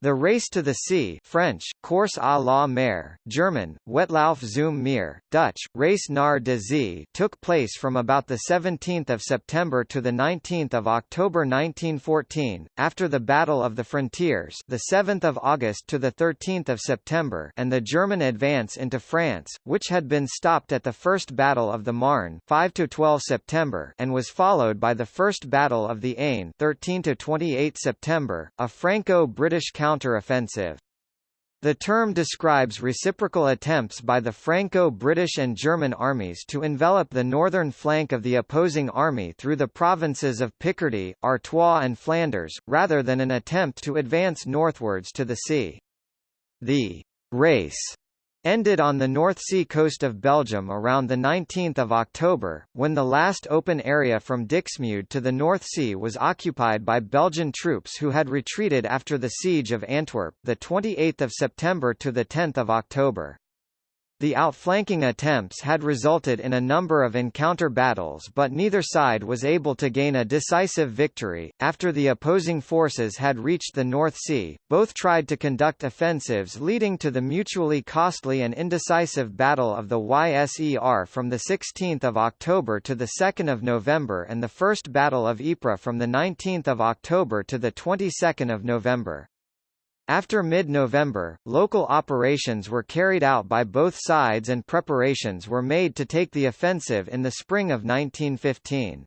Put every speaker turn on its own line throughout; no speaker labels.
The race to the sea French, Course à la mer, German, Wettlauf zum Meer, Dutch, Race naar de Zee took place from about 17 September to 19 October 1914, after the Battle of the Frontiers 7 August to 13 September and the German advance into France, which had been stopped at the First Battle of the Marne 5–12 September and was followed by the First Battle of the Aisne 13–28 September, a Franco-British counter-offensive. The term describes reciprocal attempts by the Franco-British and German armies to envelop the northern flank of the opposing army through the provinces of Picardy, Artois and Flanders, rather than an attempt to advance northwards to the sea. The race ended on the North Sea coast of Belgium around 19 October, when the last open area from Dixmude to the North Sea was occupied by Belgian troops who had retreated after the siege of Antwerp 28 September to 10 October. The outflanking attempts had resulted in a number of encounter battles but neither side was able to gain a decisive victory. After the opposing forces had reached the North Sea, both tried to conduct offensives leading to the mutually costly and indecisive Battle of the Yser from 16 October to 2 November and the First Battle of Ypres from 19 October to 22 November. After mid-November, local operations were carried out by both sides and preparations were made to take the offensive in the spring of 1915.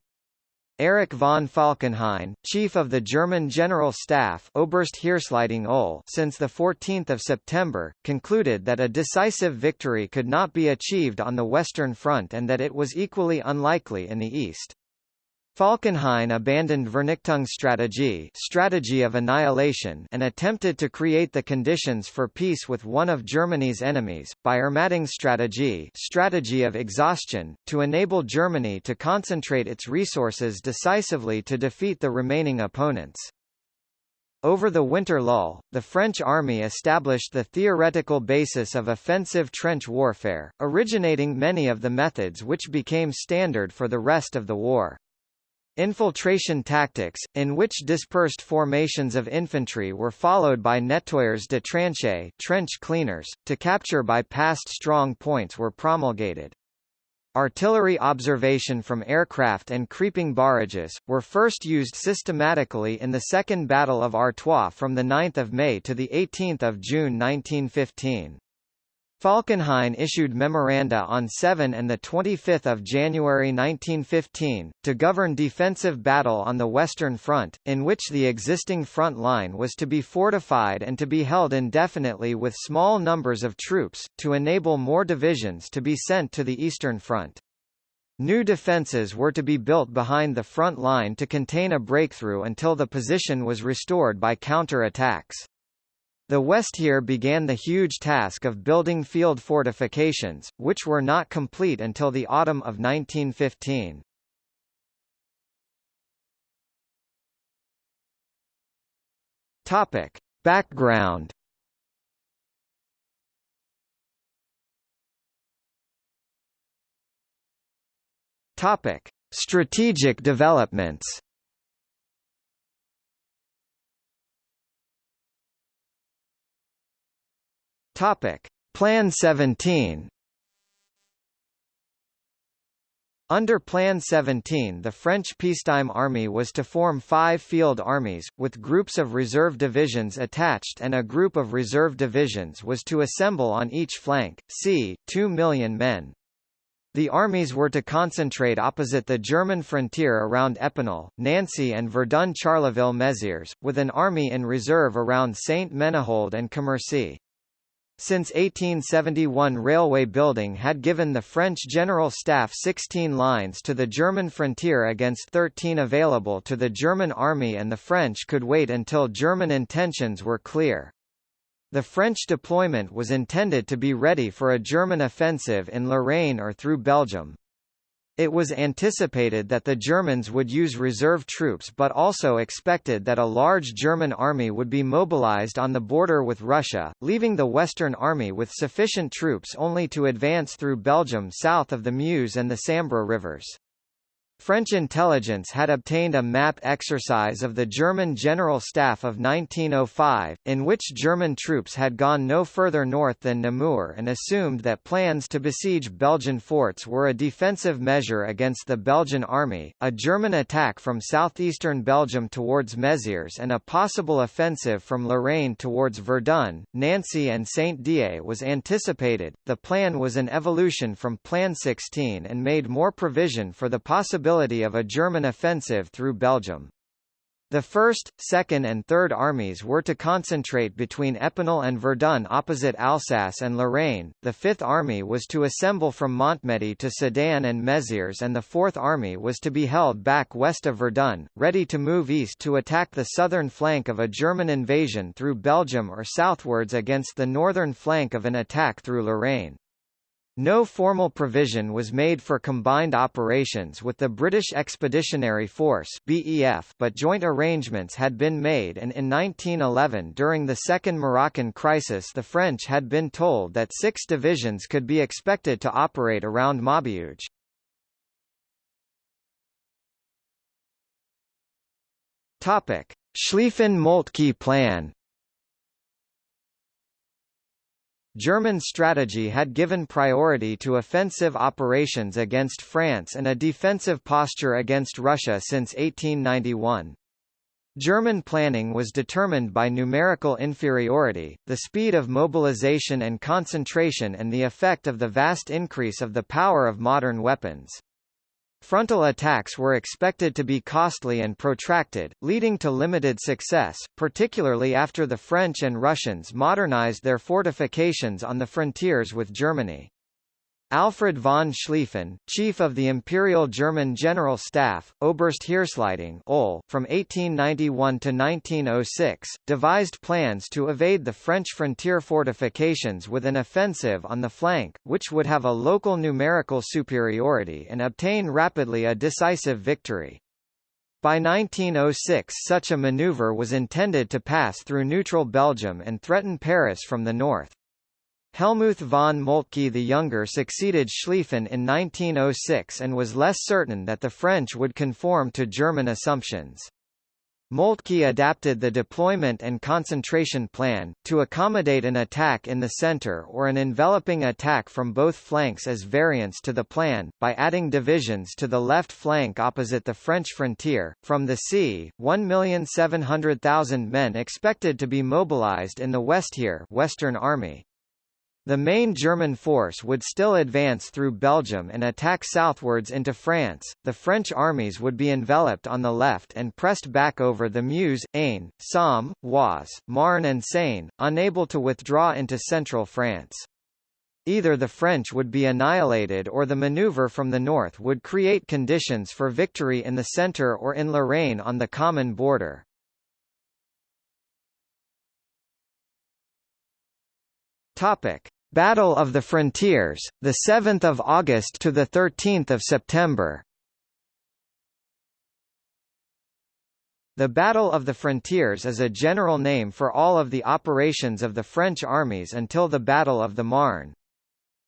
Erich von Falkenhayn, chief of the German General Staff Oberst Ull since 14 September, concluded that a decisive victory could not be achieved on the Western Front and that it was equally unlikely in the East. Falkenhayn abandoned Vernichtungsstrategie strategy of annihilation and attempted to create the conditions for peace with one of Germany's enemies, by Ermattungsstrategie strategy of exhaustion, to enable Germany to concentrate its resources decisively to defeat the remaining opponents. Over the winter lull, the French army established the theoretical basis of offensive trench warfare, originating many of the methods which became standard for the rest of the war. Infiltration tactics, in which dispersed formations of infantry were followed by nettoyeurs de tranchées trench cleaners, to capture by past strong points were promulgated. Artillery observation from aircraft and creeping barrages, were first used systematically in the Second Battle of Artois from 9 May to 18 June 1915. Falkenhayn issued memoranda on 7 and 25 January 1915, to govern defensive battle on the Western Front, in which the existing front line was to be fortified and to be held indefinitely with small numbers of troops, to enable more divisions to be sent to the Eastern Front. New defences were to be built behind the front line to contain a breakthrough until the position was restored by counter-attacks. The Westheer began the huge task of building field fortifications, which were not complete until the autumn of 1915. Topic. Background Topic: Strategic developments. Topic: Plan 17. Under Plan 17 the French peacetime army was to form five field armies, with groups of reserve divisions attached and a group of reserve divisions was to assemble on each flank, c. 2 million men. The armies were to concentrate opposite the German frontier around Epinal, Nancy and Verdun-Charleville-Mézières, with an army in reserve around Saint-Menehould and Commercy. Since 1871 railway building had given the French General Staff 16 lines to the German frontier against 13 available to the German army and the French could wait until German intentions were clear. The French deployment was intended to be ready for a German offensive in Lorraine or through Belgium. It was anticipated that the Germans would use reserve troops but also expected that a large German army would be mobilized on the border with Russia, leaving the Western Army with sufficient troops only to advance through Belgium south of the Meuse and the Sambre rivers. French intelligence had obtained a map exercise of the German General Staff of 1905, in which German troops had gone no further north than Namur and assumed that plans to besiege Belgian forts were a defensive measure against the Belgian army, a German attack from southeastern Belgium towards Mézières and a possible offensive from Lorraine towards Verdun, Nancy and Saint-Dié was anticipated. The plan was an evolution from Plan 16 and made more provision for the possibility possibility of a German offensive through Belgium. The 1st, 2nd and 3rd Armies were to concentrate between Epinal and Verdun opposite Alsace and Lorraine, the 5th Army was to assemble from Montmedy to Sedan and Mézières and the 4th Army was to be held back west of Verdun, ready to move east to attack the southern flank of a German invasion through Belgium or southwards against the northern flank of an attack through Lorraine. No formal provision was made for combined operations with the British Expeditionary Force BEF, but joint arrangements had been made and in 1911 during the Second Moroccan Crisis the French had been told that six divisions could be expected to operate around Maubeuge. Schlieffen-Moltke Plan German strategy had given priority to offensive operations against France and a defensive posture against Russia since 1891. German planning was determined by numerical inferiority, the speed of mobilization and concentration and the effect of the vast increase of the power of modern weapons. Frontal attacks were expected to be costly and protracted, leading to limited success, particularly after the French and Russians modernized their fortifications on the frontiers with Germany. Alfred von Schlieffen, chief of the Imperial German General Staff, Oberste Heeresleitung from 1891 to 1906, devised plans to evade the French frontier fortifications with an offensive on the flank, which would have a local numerical superiority and obtain rapidly a decisive victory. By 1906 such a maneuver was intended to pass through neutral Belgium and threaten Paris from the north. Helmuth von Moltke the Younger succeeded Schlieffen in 1906 and was less certain that the French would conform to German assumptions. Moltke adapted the deployment and concentration plan, to accommodate an attack in the center or an enveloping attack from both flanks as variants to the plan, by adding divisions to the left flank opposite the French frontier. From the sea, 1,700,000 men expected to be mobilized in the Westheer Western Army. The main German force would still advance through Belgium and attack southwards into France. The French armies would be enveloped on the left and pressed back over the Meuse, Aisne, Somme, Oise, Marne and Seine, unable to withdraw into central France. Either the French would be annihilated or the maneuver from the north would create conditions for victory in the centre or in Lorraine on the common border. Topic: Battle of the Frontiers, the 7th of August to the 13th of September. The Battle of the Frontiers is a general name for all of the operations of the French armies until the Battle of the Marne.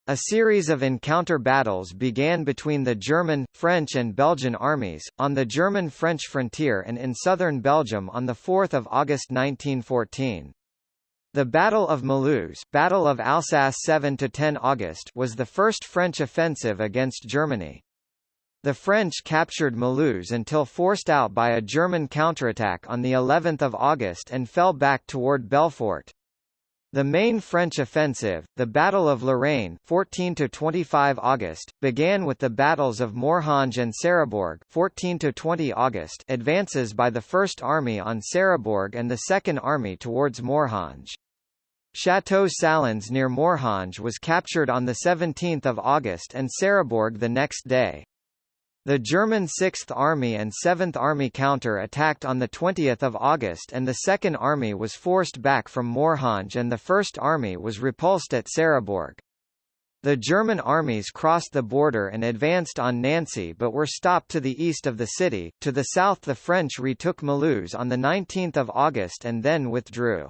A series of encounter battles began between the German, French and Belgian armies, on the German-French frontier and in southern Belgium on 4 August 1914. The Battle of Mulhouse Battle of Alsace 7 to 10 August was the first French offensive against Germany. The French captured Mulhouse until forced out by a German counterattack on the 11th of August and fell back toward Belfort. The main French offensive, the Battle of Lorraine 14 to 25 August, began with the battles of Morhange and Sarrebourg 14 to 20 August, advances by the First Army on Sarrebourg and the Second Army towards Morhange. Château Salins near Morhange was captured on 17 August and Sarrebourg the next day. The German 6th Army and 7th Army counter-attacked on 20 August and the 2nd Army was forced back from Morhange and the 1st Army was repulsed at Sarrebourg. The German armies crossed the border and advanced on Nancy but were stopped to the east of the city. To the south the French retook Mulhouse on 19 August and then withdrew.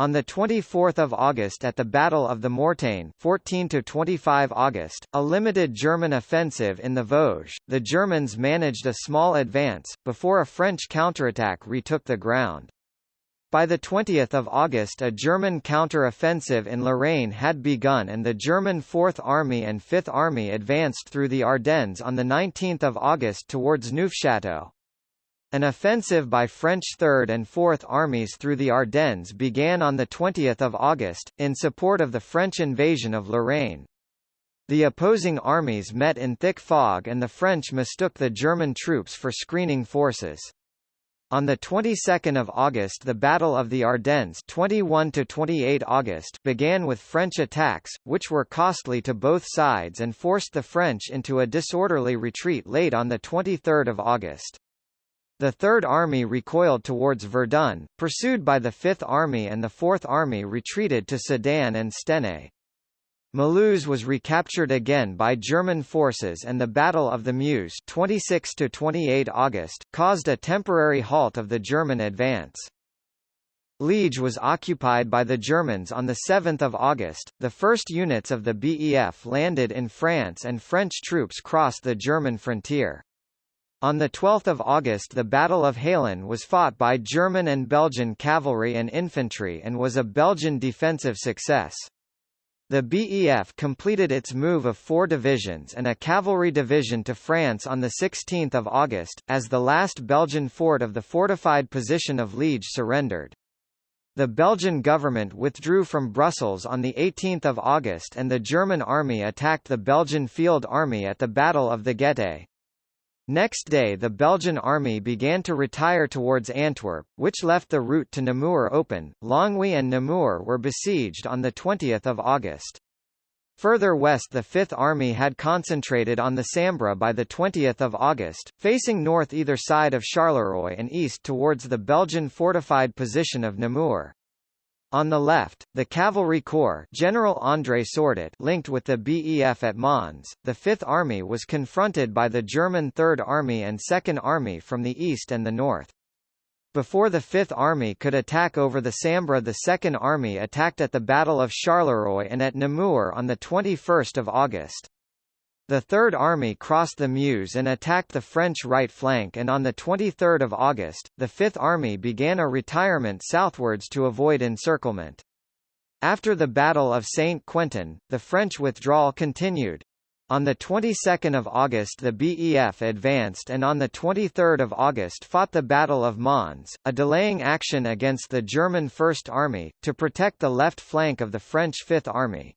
On 24 August at the Battle of the Mortagne 14–25 August, a limited German offensive in the Vosges, the Germans managed a small advance, before a French counterattack retook the ground. By 20 August a German counter-offensive in Lorraine had begun and the German Fourth Army and Fifth Army advanced through the Ardennes on 19 August towards Neufchâteau. An offensive by French Third and Fourth Armies through the Ardennes began on 20 August, in support of the French invasion of Lorraine. The opposing armies met in thick fog and the French mistook the German troops for screening forces. On the 22nd of August the Battle of the Ardennes 21 to 28 August began with French attacks, which were costly to both sides and forced the French into a disorderly retreat late on the 23rd of August. The Third Army recoiled towards Verdun, pursued by the Fifth Army and the Fourth Army retreated to Sedan and Stenay. Mulhouse was recaptured again by German forces and the Battle of the Meuse 26 to 28 August caused a temporary halt of the German advance. Liege was occupied by the Germans on 7 August, the first units of the BEF landed in France and French troops crossed the German frontier. On 12 August the Battle of Halen was fought by German and Belgian cavalry and infantry and was a Belgian defensive success. The BEF completed its move of four divisions and a cavalry division to France on 16 August, as the last Belgian fort of the fortified position of Liege surrendered. The Belgian government withdrew from Brussels on 18 August and the German army attacked the Belgian Field Army at the Battle of the Gette. Next day the Belgian army began to retire towards Antwerp, which left the route to Namur open. Longwy and Namur were besieged on 20 August. Further west the Fifth Army had concentrated on the Sambre by 20 August, facing north either side of Charleroi and east towards the Belgian fortified position of Namur. On the left, the Cavalry Corps General André Sordet linked with the BEF at Mons, the Fifth Army was confronted by the German Third Army and Second Army from the east and the north. Before the Fifth Army could attack over the Sambre the Second Army attacked at the Battle of Charleroi and at Namur on 21 August. The Third Army crossed the Meuse and attacked the French right flank and on 23 August, the Fifth Army began a retirement southwards to avoid encirclement. After the Battle of Saint-Quentin, the French withdrawal continued. On the 22nd of August the BEF advanced and on the 23rd of August fought the Battle of Mons, a delaying action against the German First Army, to protect the left flank of the French Fifth Army.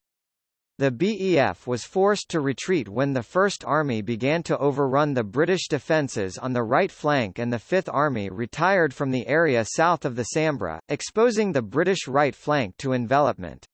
The BEF was forced to retreat when the First Army began to overrun the British defences on the right flank and the Fifth Army retired from the area south of the Sambre, exposing the British right flank to envelopment.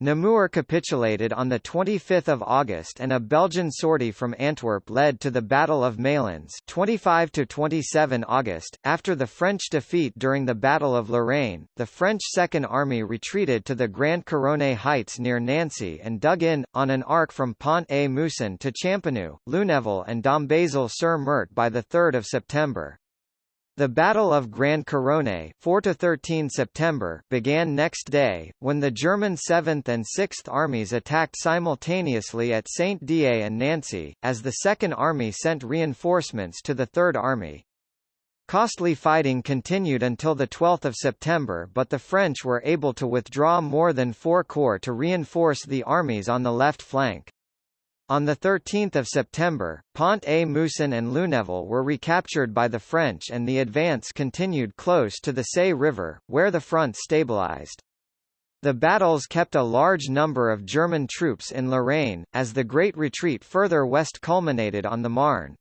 Namur capitulated on 25 August and a Belgian sortie from Antwerp led to the Battle of Malines 25 27 August. After the French defeat during the Battle of Lorraine, the French Second Army retreated to the Grand Couronne heights near Nancy and dug in, on an arc from Pont-à-Mousson to Champenoux, Lunéville and Dombasle-sur-Meurthe by 3 September. The Battle of Grand Couronne 4–13 September began next day, when the German 7th and 6th Armies attacked simultaneously at Saint-Dié and Nancy, as the Second Army sent reinforcements to the Third Army. Costly fighting continued until 12 September but the French were able to withdraw more than four corps to reinforce the armies on the left flank. On 13 September, Pont-à-Mousson and Lunéville were recaptured by the French and the advance continued close to the Seille River, where the front stabilized. The battles kept a large number of German troops in Lorraine, as the Great Retreat further west culminated on the Marne.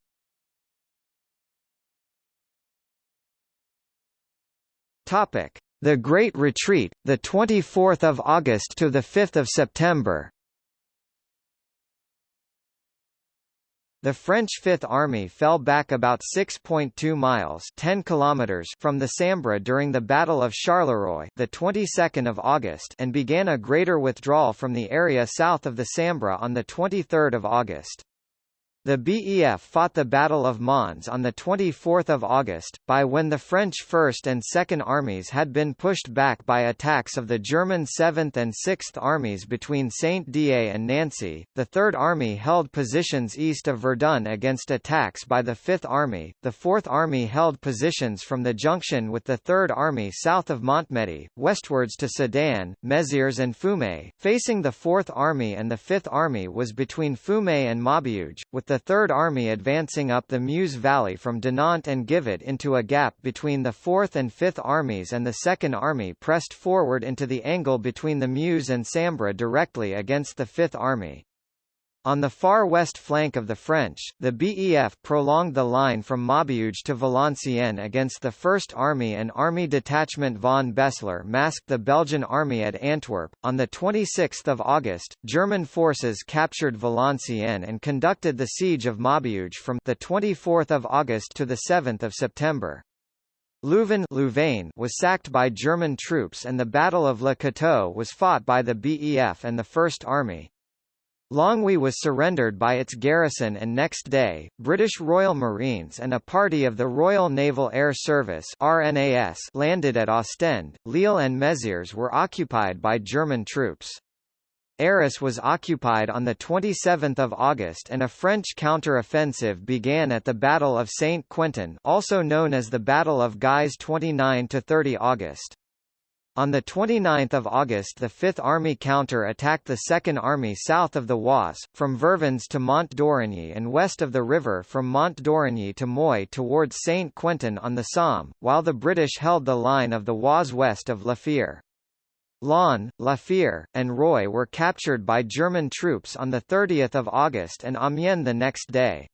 The Great Retreat, 24 August to 5 September The French Fifth Army fell back about 6.2 miles 10 kilometers from the Sambre during the Battle of Charleroi the 22nd of August and began a greater withdrawal from the area south of the Sambre on the 23rd of August. The BEF fought the Battle of Mons on 24 August, by when the French 1st and 2nd Armies had been pushed back by attacks of the German 7th and 6th Armies between Saint-Dié and Nancy. The 3rd Army held positions east of Verdun against attacks by the 5th Army, the 4th Army held positions from the junction with the 3rd Army south of Montmedy, westwards to Sedan, Mézières and Fumay. Facing the 4th Army and the 5th Army was between Fumay and Maubeuge, with the the Third Army advancing up the Meuse Valley from Dinant and Givet into a gap between the Fourth and Fifth Armies and the Second Army pressed forward into the angle between the Meuse and Sambre directly against the Fifth Army. On the far west flank of the French, the BEF prolonged the line from Maubeuge to Valenciennes against the First Army and Army Detachment von Beseler masked the Belgian army at Antwerp. On 26 August, German forces captured Valenciennes and conducted the siege of Maubeuge from 24 August to 7 September. Louvain Louvain was sacked by German troops and the Battle of Le Cateau was fought by the BEF and the First Army. Longwy was surrendered by its garrison and next day, British Royal Marines and a party of the Royal Naval Air Service RNAS landed at Ostend. Lille and Mézières were occupied by German troops. Arras was occupied on 27 August and a French counter-offensive began at the Battle of Saint-Quentin also known as the Battle of Guise 29–30 August. On 29 August the Fifth Army counter-attacked the Second Army south of the Oise, from Vervins to Mont d'Origny and west of the river from Mont d'Origny to Moy towards Saint-Quentin on the Somme, while the British held the line of the Oise west of La Fère. Laon, La Fère, and Roy were captured by German troops on 30 August and Amiens the next day.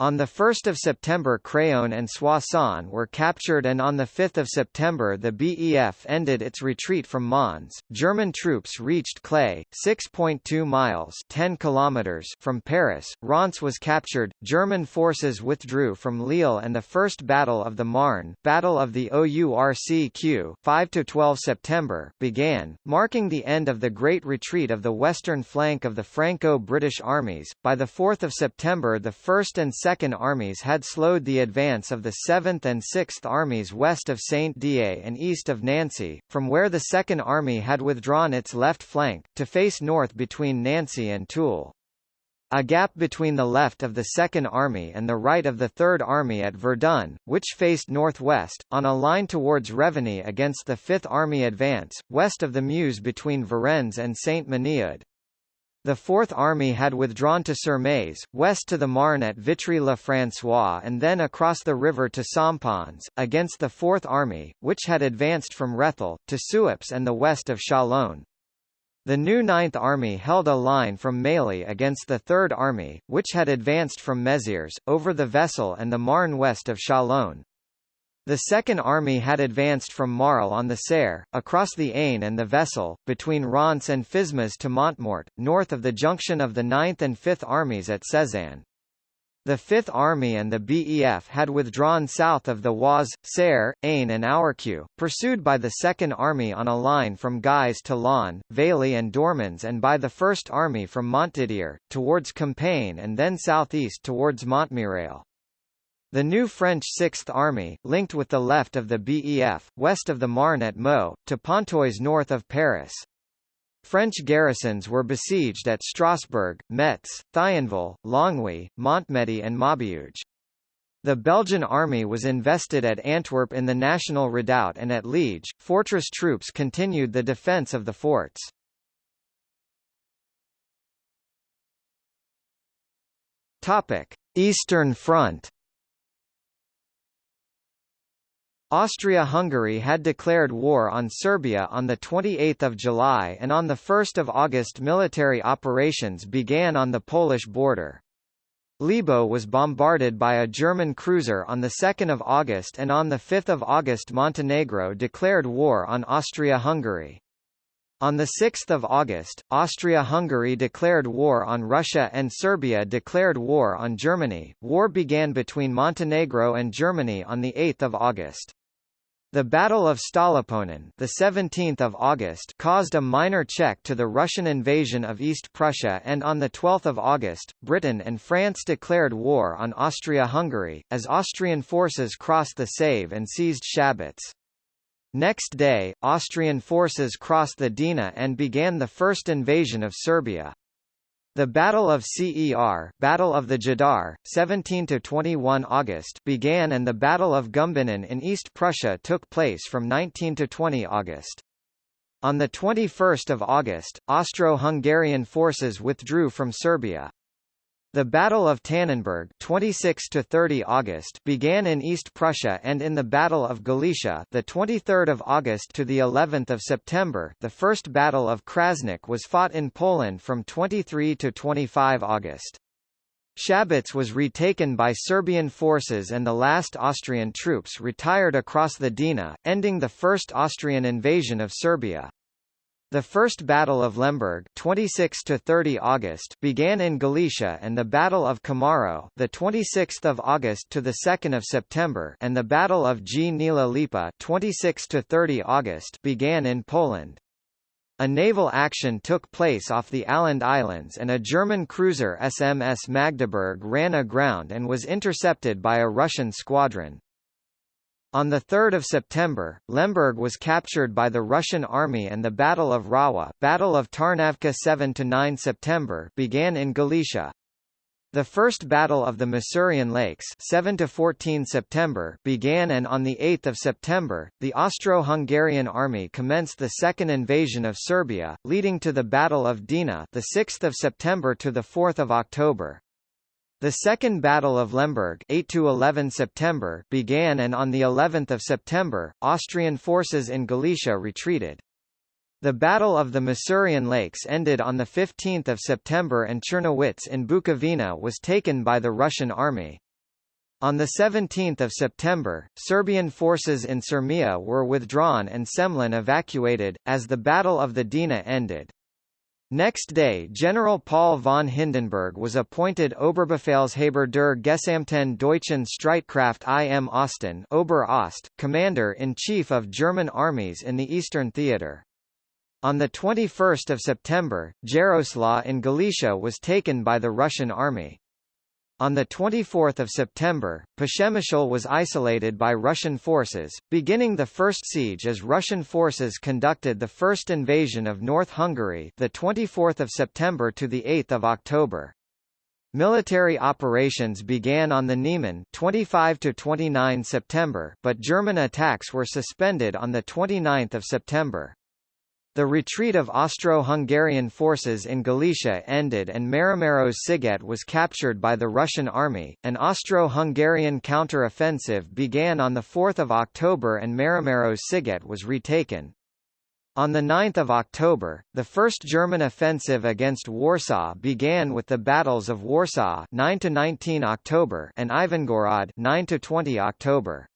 On 1 September Craonne and Soissons were captured and on 5 September the BEF ended its retreat from Mons. German troops reached Claye, 6.2 miles 10 kilometers from Paris. Reims was captured, German forces withdrew from Lille and the First Battle of the Marne Battle of the OURCQ 5–12 September began, marking the end of the Great Retreat of the western flank of the Franco-British armies. By 4 September the 1st and 2nd Second Armies had slowed the advance of the 7th and 6th Armies west of Saint-Dié and east of Nancy, from where the Second Army had withdrawn its left flank, to face north between Nancy and Toul. A gap between the left of the Second Army and the right of the Third Army at Verdun, which faced northwest, on a line towards Revigny against the Fifth Army advance, west of the Meuse between Varennes and Saint-Menehould. The Fourth Army had withdrawn to Sermaize, west to the Marne at Vitry-le-François and then across the river to Sompuis, against the Fourth Army, which had advanced from Rethel, to Suippes and the west of Châlons. The new Ninth Army held a line from Mailly against the Third Army, which had advanced from Mézières, over the Vesle and the Marne west of Châlons. The Second Army had advanced from Marle on the Serre, across the Aisne and the Vesle, between Reims and Fismes to Montmort, north of the junction of the 9th and 5th Armies at Sézanne. The Fifth Army and the BEF had withdrawn south of the Oise, Serre, Aisne and Ourcq, pursued by the Second Army on a line from Guise to Laon, Vailly and Dormans and by the First Army from Montdidier, towards Compiègne and then southeast towards Montmirail. The new French Sixth Army, linked with the left of the BEF, west of the Marne at Meaux, to Pontoise north of Paris. French garrisons were besieged at Strasbourg, Metz, Thionville, Longwy, Montmedy and Maubeuge. The Belgian army was invested at Antwerp in the National Redoubt and at Liege, fortress troops continued the defence of the forts. Eastern Front Austria-Hungary had declared war on Serbia on 28 July and on 1 August military operations began on the Polish border. Libau was bombarded by a German cruiser on 2 August and on 5 August Montenegro declared war on Austria-Hungary. On 6 August, Austria-Hungary declared war on Russia and Serbia declared war on Germany. War began between Montenegro and Germany on 8 August. The Battle of Stallupönen, the 17th of August, caused a minor check to the Russian invasion of East Prussia, and on the 12th of August, Britain and France declared war on Austria-Hungary as Austrian forces crossed the Save and seized Shabitz. Next day, Austrian forces crossed the Drina and began the first invasion of Serbia. The Battle of Cer Battle of the Jadar, 17–21 August began and the Battle of Gumbinnen in East Prussia took place from 19–20 August. On 21 August, Austro-Hungarian forces withdrew from Serbia. The Battle of Tannenberg 26 to 30 August began in East Prussia and in the Battle of Galicia the 23rd of August to the 11th of September the First Battle of Krasnik was fought in Poland from 23 to 25 August. Shabitz was retaken by Serbian forces and the last Austrian troops retired across the Drina, ending the First Austrian invasion of Serbia. The First Battle of Lemberg 26 to 30 August began in Galicia and the Battle of Komarów the 26th of August to the 2nd of September and the Battle of Gnila Lipa 26 to 30 August began in Poland. A naval action took place off the Åland Islands and a German cruiser SMS Magdeburg ran aground and was intercepted by a Russian squadron. On 3 September, Lemberg was captured by the Russian army and the Battle of Rawa Battle of Tarnavka 7–9 September began in Galicia. The First Battle of the Masurian Lakes 7 14 September began and on 8 September, the Austro-Hungarian army commenced the second invasion of Serbia, leading to the Battle of 6th of September to the 4th of October. The Second Battle of Lemberg 8 to 11 September began and on the 11th of September, Austrian forces in Galicia retreated. The Battle of the Masurian Lakes ended on 15 September and Czernowitz in Bukovina was taken by the Russian army. On 17 September, Serbian forces in Sirmia were withdrawn and Semlin evacuated, as the Battle of the Drina ended. Next day General Paul von Hindenburg was appointed Oberbefehlshaber der Gesamten deutschen Streitkraft im Osten Ober Ost, Commander-in-Chief of German armies in the Eastern Theater. On 21 September, Jaroslaw in Galicia was taken by the Russian army. On 24 September, Przemyśl was isolated by Russian forces, beginning the first siege as Russian forces conducted the first invasion of North Hungary the 24th of September to the 8th of October. Military operations began on the Niemen 25 to 29 September, but German attacks were suspended on the 29th of September. The retreat of Austro-Hungarian forces in Galicia ended and Máramaros Sziget was captured by the Russian army. An Austro-Hungarian counter-offensive began on 4 October and Máramaros Sziget was retaken. On 9 October, the first German offensive against Warsaw began with the battles of Warsaw 9 19 October and Ivangorod 9 20 October.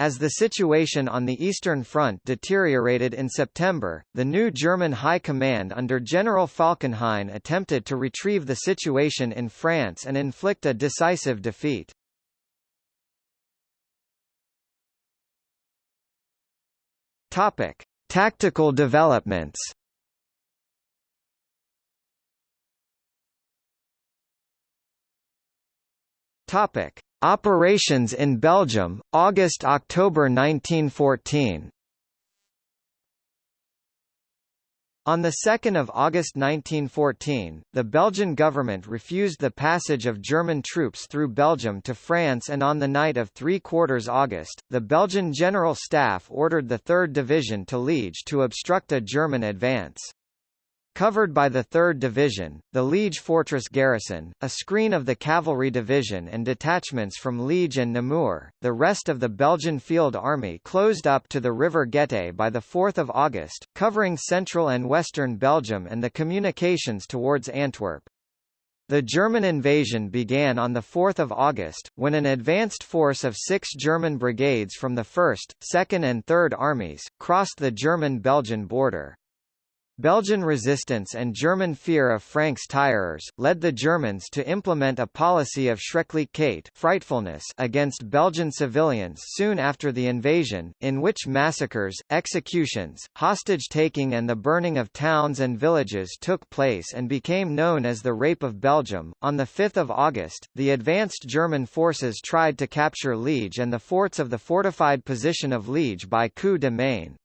As the situation on the Eastern Front deteriorated in September, the new German High Command under General Falkenhayn attempted to retrieve the situation in France and inflict a decisive defeat. Topic: Tactical developments. Topic: Operations in Belgium, August–October 1914 On 2 August 1914, the Belgian government refused the passage of German troops through Belgium to France and on the night of 3 quarters August, the Belgian General Staff ordered the 3rd Division to Liege to obstruct a German advance. Covered by the 3rd Division, the Liege Fortress garrison, a screen of the Cavalry Division and detachments from Liege and Namur, the rest of the Belgian Field Army closed up to the River Gette by 4 August, covering central and western Belgium and the communications towards Antwerp. The German invasion began on 4 August, when an advanced force of six German brigades from the 1st, 2nd and 3rd Armies, crossed the German-Belgian border. Belgian resistance and German fear of francs-tireurs, led the Germans to implement a policy of Schrecklichkeit frightfulness against Belgian civilians soon after the invasion, in which massacres, executions, hostage-taking and the burning of towns and villages took place and became known as the Rape of Belgium. On 5 August, the advanced German forces tried to capture Liege and the forts of the fortified position of Liege by coup de main.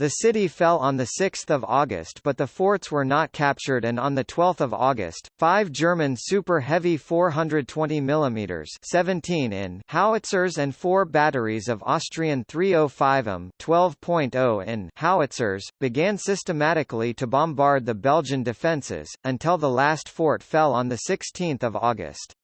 The city fell on 6 August but the forts were not captured and on 12 August, five German Super Heavy 420 mm 17 in howitzers and four batteries of Austrian 305 m 12.0 in howitzers, began systematically to bombard the Belgian defences, until the last fort fell on 16 August.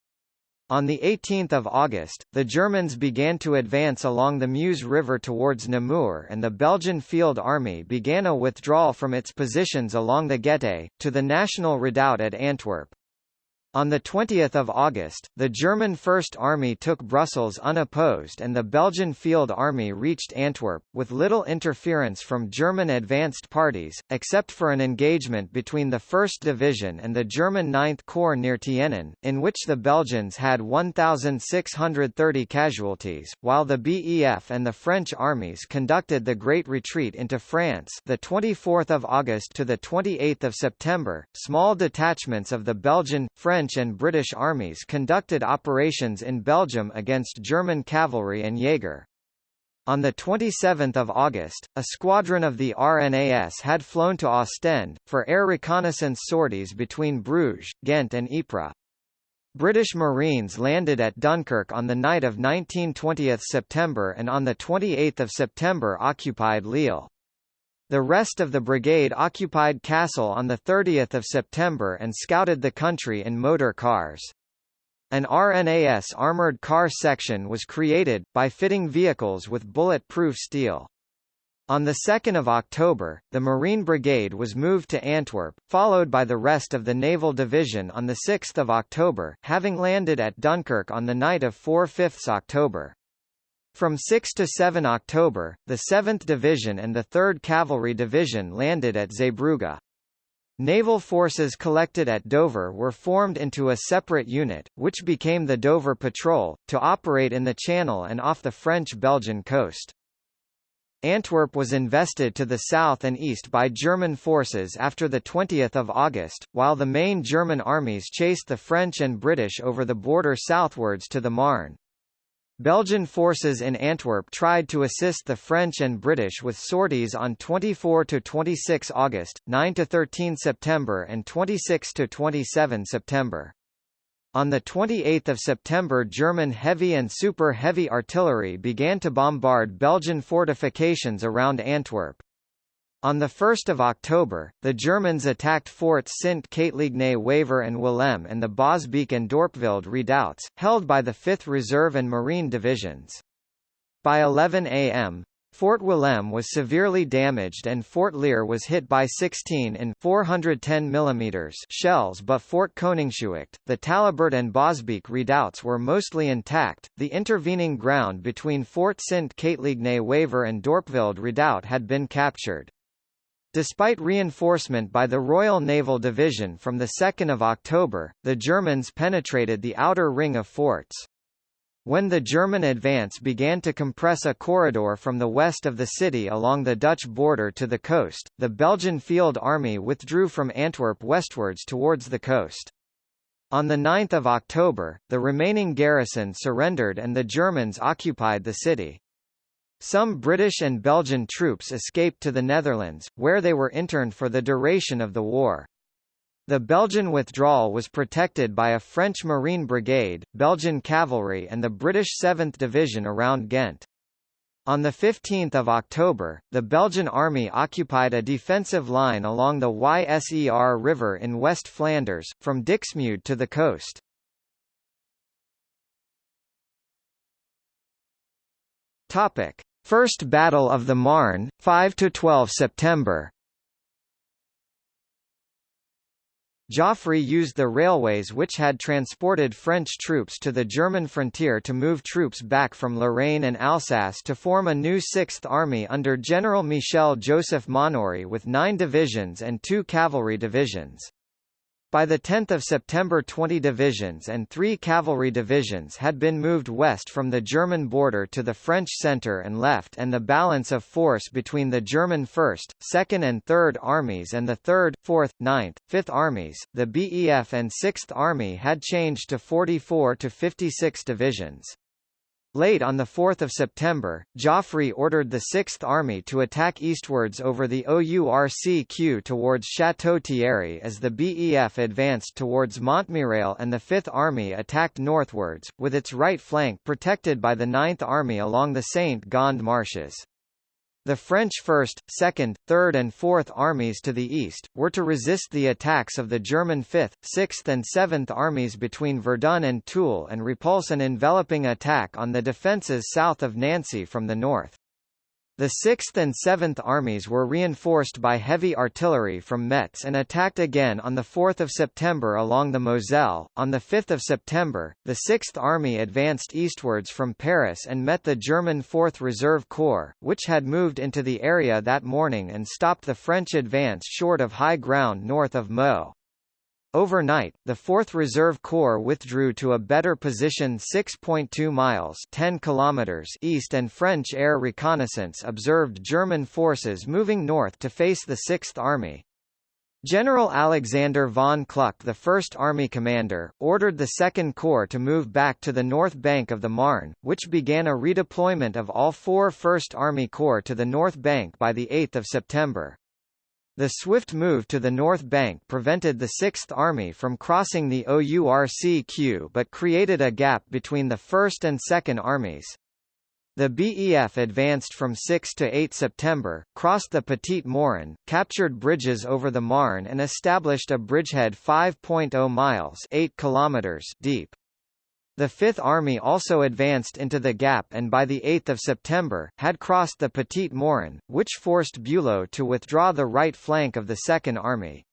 On 18 August, the Germans began to advance along the Meuse River towards Namur and the Belgian Field Army began a withdrawal from its positions along the Gette, to the National Redoubt at Antwerp. On 20 August, the German First Army took Brussels unopposed and the Belgian Field Army reached Antwerp, with little interference from German advanced parties, except for an engagement between the 1st Division and the German 9th Corps near Tienen, in which the Belgians had 1,630 casualties, while the BEF and the French armies conducted the Great Retreat into France the 24th of August to the 28th of September. Small detachments of the Belgian, French French and British armies conducted operations in Belgium against German cavalry and Jaeger. On 27 August, a squadron of the RNAS had flown to Ostend, for air reconnaissance sorties between Bruges, Ghent and Ypres. British Marines landed at Dunkirk on the night of 19–20 September and on 28 September occupied Lille. The rest of the brigade occupied Cassel on 30 September and scouted the country in motor cars. An RNAS armoured car section was created, by fitting vehicles with bullet-proof steel. On 2 October, the Marine Brigade was moved to Antwerp, followed by the rest of the Naval Division on 6 October, having landed at Dunkirk on the night of 4–5 October. From 6 to 7 October, the 7th Division and the 3rd Cavalry Division landed at Zeebrugge. Naval forces collected at Dover were formed into a separate unit, which became the Dover Patrol, to operate in the Channel and off the French-Belgian coast. Antwerp was invested to the south and east by German forces after 20 August, while the main German armies chased the French and British over the border southwards to the Marne. Belgian forces in Antwerp tried to assist the French and British with sorties on 24–26 August, 9–13 September and 26–27 September. On 28 September German heavy and super heavy artillery began to bombard Belgian fortifications around Antwerp. On 1 October, the Germans attacked Forts Sint Katelijne Waver and Walem and the Bosbeek and Dorpveld redoubts, held by the 5th Reserve and Marine Divisions. By 11 am, Fort Walem was severely damaged and Fort Lier was hit by 16 in 410 mm shells but Fort Koningshooikt, the Tallabert and Bosbeek redoubts were mostly intact. The intervening ground between Fort Sint Katelijne Waver and Dorpveld redoubt had been captured. Despite reinforcement by the Royal Naval Division from 2 October, the Germans penetrated the outer ring of forts. When the German advance began to compress a corridor from the west of the city along the Dutch border to the coast, the Belgian Field Army withdrew from Antwerp westwards towards the coast. On 9 October, the remaining garrison surrendered and the Germans occupied the city. Some British and Belgian troops escaped to the Netherlands, where they were interned for the duration of the war. The Belgian withdrawal was protected by a French Marine Brigade, Belgian cavalry and the British 7th Division around Ghent. On 15 October, the Belgian army occupied a defensive line along the Yser River in West Flanders, from Dixmude to the coast. Topic: First Battle of the Marne, 5 to 12 September. Joffre used the railways which had transported French troops to the German frontier to move troops back from Lorraine and Alsace to form a new Sixth Army under General Michel Joseph Maunoury with nine divisions and two cavalry divisions. By the 10 September 20 divisions and three cavalry divisions had been moved west from the German border to the French centre and left and the balance of force between the German 1st, 2nd and 3rd Armies and the 3rd, 4th, 9th, 5th Armies, the BEF and 6th Army had changed to 44 to 56 divisions. Late on 4 September, Joffre ordered the Sixth Army to attack eastwards over the OURCQ towards Château-Thierry as the BEF advanced towards Montmirail and the Fifth Army attacked northwards, with its right flank protected by the Ninth Army along the Saint-Gond marshes. The French 1st, 2nd, 3rd and 4th Armies to the east, were to resist the attacks of the German 5th, 6th and 7th Armies between Verdun and Toul and repulse an enveloping attack on the defences south of Nancy from the north. The 6th and 7th Armies were reinforced by heavy artillery from Metz and attacked again on 4 September along the Moselle. On 5 September, the 6th Army advanced eastwards from Paris and met the German 4th Reserve Corps, which had moved into the area that morning and stopped the French advance short of high ground north of Meaux. Overnight, the 4th Reserve Corps withdrew to a better position 6.2 miles 10 kilometers east and French air reconnaissance observed German forces moving north to face the 6th Army. General Alexander von Kluck the 1st Army commander, ordered the 2nd Corps to move back to the north bank of the Marne, which began a redeployment of all four 1st Army Corps to the north bank by 8 September. The swift move to the north bank prevented the Sixth Army from crossing the OURCQ but created a gap between the 1st and 2nd Armies. The BEF advanced from 6 to 8 September, crossed the Petit Morin, captured bridges over the Marne and established a bridgehead 5.0 miles 8 kilometers deep. The Fifth Army also advanced into the Gap and by 8 September, had crossed the Petit Morin, which forced Bülow to withdraw the right flank of the Second Army.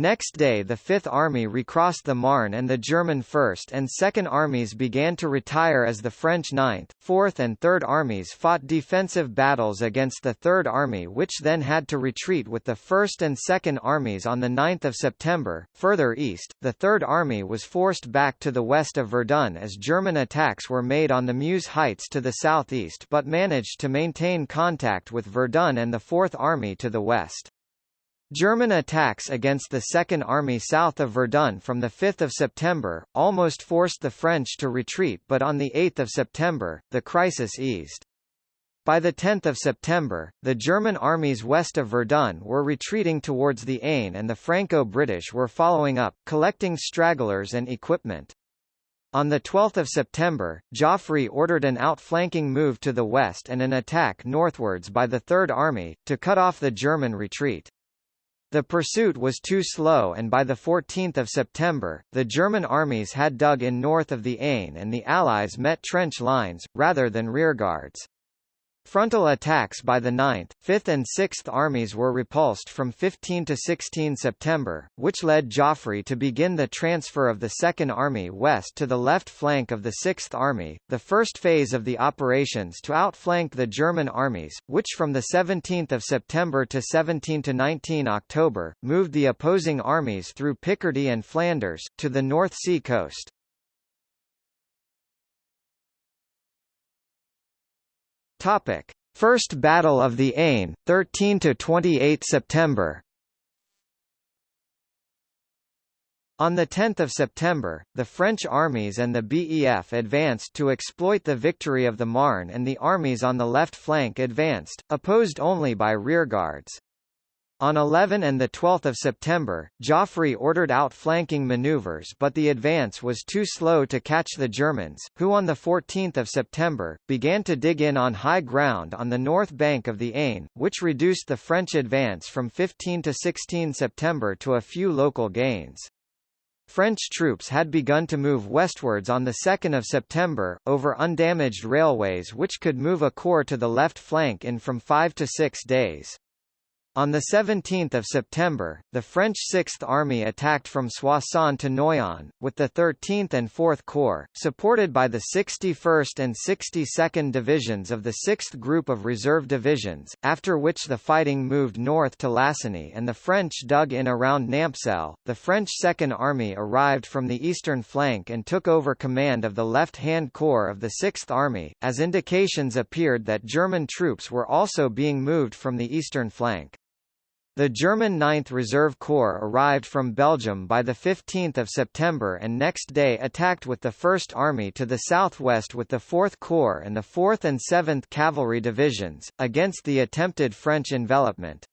Next day the Fifth Army recrossed the Marne and the German First and Second Armies began to retire as the French Ninth, Fourth and Third Armies fought defensive battles against the Third Army which then had to retreat with the First and Second Armies on 9 September. Further east, the Third Army was forced back to the west of Verdun as German attacks were made on the Meuse Heights to the southeast but managed to maintain contact with Verdun and the Fourth Army to the west. German attacks against the Second Army south of Verdun from 5 September, almost forced the French to retreat but on 8 September, the crisis eased. By 10 September, the German armies west of Verdun were retreating towards the Aisne and the Franco-British were following up, collecting stragglers and equipment. On 12 September, Joffre ordered an outflanking move to the west and an attack northwards by the Third Army, to cut off the German retreat. The pursuit was too slow and by 14 September, the German armies had dug in north of the Aisne and the Allies met trench lines, rather than rearguards. Frontal attacks by the 9th, 5th and 6th Armies were repulsed from 15 to 16 September, which led Joffre to begin the transfer of the 2nd Army west to the left flank of the 6th Army, the first phase of the operations to outflank the German armies, which from 17 September to 17 to 19 October, moved the opposing armies through Picardy and Flanders, to the North Sea coast. Topic: First Battle of the Aisne, 13 to 28 September. On 10 September, the French armies and the BEF advanced to exploit the victory of the Marne and the armies on the left flank advanced, opposed only by rearguards. On 11 and 12 September, Joffre ordered outflanking maneuvers but the advance was too slow to catch the Germans, who on 14 September, began to dig in on high ground on the north bank of the Aisne, which reduced the French advance from 15 to 16 September to a few local gains. French troops had begun to move westwards on 2 September, over undamaged railways which could move a corps to the left flank in from five to six days. On 17 September, the French Sixth Army attacked from Soissons to Noyon, with the 13th and 4th Corps, supported by the 61st and 62nd Divisions of the 6th Group of Reserve Divisions, after which the fighting moved north to Lassigny and the French dug in around Nampcel. The French Second Army arrived from the eastern flank and took over command of the left-hand corps of the Sixth Army, as indications appeared that German troops were also being moved from the eastern flank. The German 9th Reserve Corps arrived from Belgium by 15 September and next day attacked with the 1st Army to the southwest with the 4th Corps and the 4th and 7th Cavalry Divisions, against the attempted French envelopment.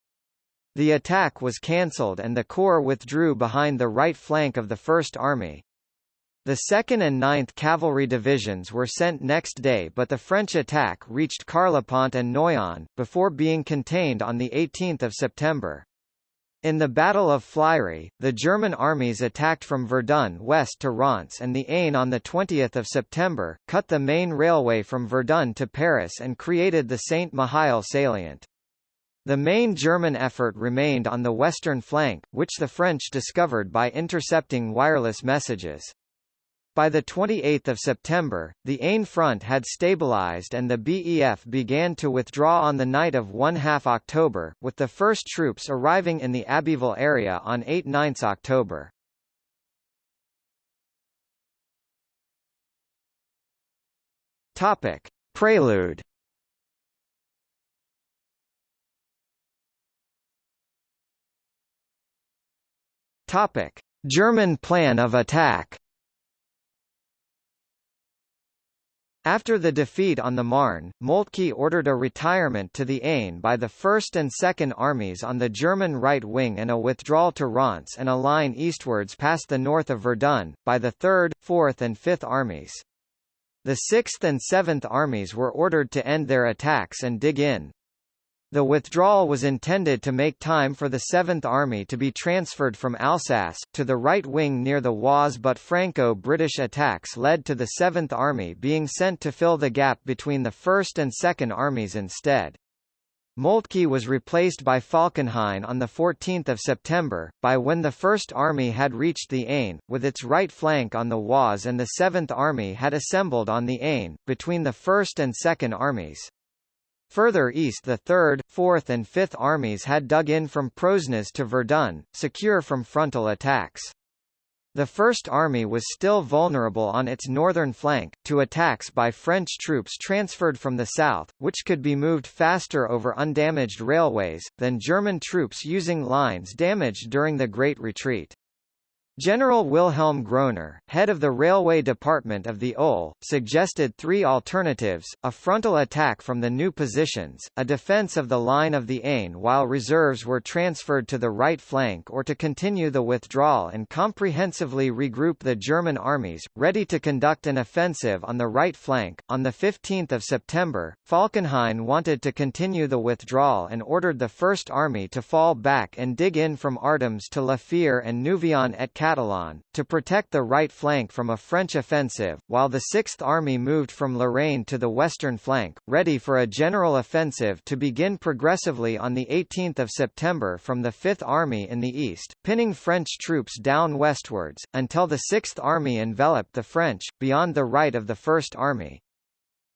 The attack was cancelled and the Corps withdrew behind the right flank of the First Army. The 2nd and 9th Cavalry Divisions were sent next day but the French attack reached Carlepont and Noyon, before being contained on 18 September. In the Battle of Flirey, the German armies attacked from Verdun west to Reims and the Aisne on 20 September, cut the main railway from Verdun to Paris and created the Saint-Mihiel salient. The main German effort remained on the western flank, which the French discovered by intercepting wireless messages. By 28 September, the Aisne front had stabilized and the BEF began to withdraw on the night of 1 half October, with the first troops arriving in the Abbeville area on 8–9 October. Topic. Prelude Topic. German plan of attack After the defeat on the Marne, Moltke ordered a retirement to the Aisne by the 1st and 2nd Armies on the German right wing and a withdrawal to Reims and a line eastwards past the north of Verdun, by the 3rd, 4th and 5th Armies. The 6th and 7th Armies were ordered to end their attacks and dig in. The withdrawal was intended to make time for the 7th Army to be transferred from Alsace, to the right wing near the Oise but Franco-British attacks led to the 7th Army being sent to fill the gap between the 1st and 2nd Armies instead. Moltke was replaced by Falkenhayn on 14 September, by when the First Army had reached the Aisne, with its right flank on the Oise and the Seventh Army had assembled on the Aisne, between the First and Second Armies. Further east the 3rd, 4th and 5th armies had dug in from Prosnes to Verdun, secure from frontal attacks. The First Army was still vulnerable on its northern flank, to attacks by French troops transferred from the south, which could be moved faster over undamaged railways, than German troops using lines damaged during the Great Retreat. General Wilhelm Groener, head of the railway department of the OHL, suggested three alternatives, a frontal attack from the new positions, a defense of the line of the Aisne while reserves were transferred to the right flank or to continue the withdrawal and comprehensively regroup the German armies, ready to conduct an offensive on the right flank. On 15 September, Falkenhayn wanted to continue the withdrawal and ordered the First Army to fall back and dig in from Artemps to La Fere and Nouvion et Catalan, to protect the right flank from a French offensive, while the Sixth Army moved from Lorraine to the western flank, ready for a general offensive to begin progressively on 18 September from the Fifth Army in the east, pinning French troops down westwards, until the Sixth Army enveloped the French, beyond the right of the First Army.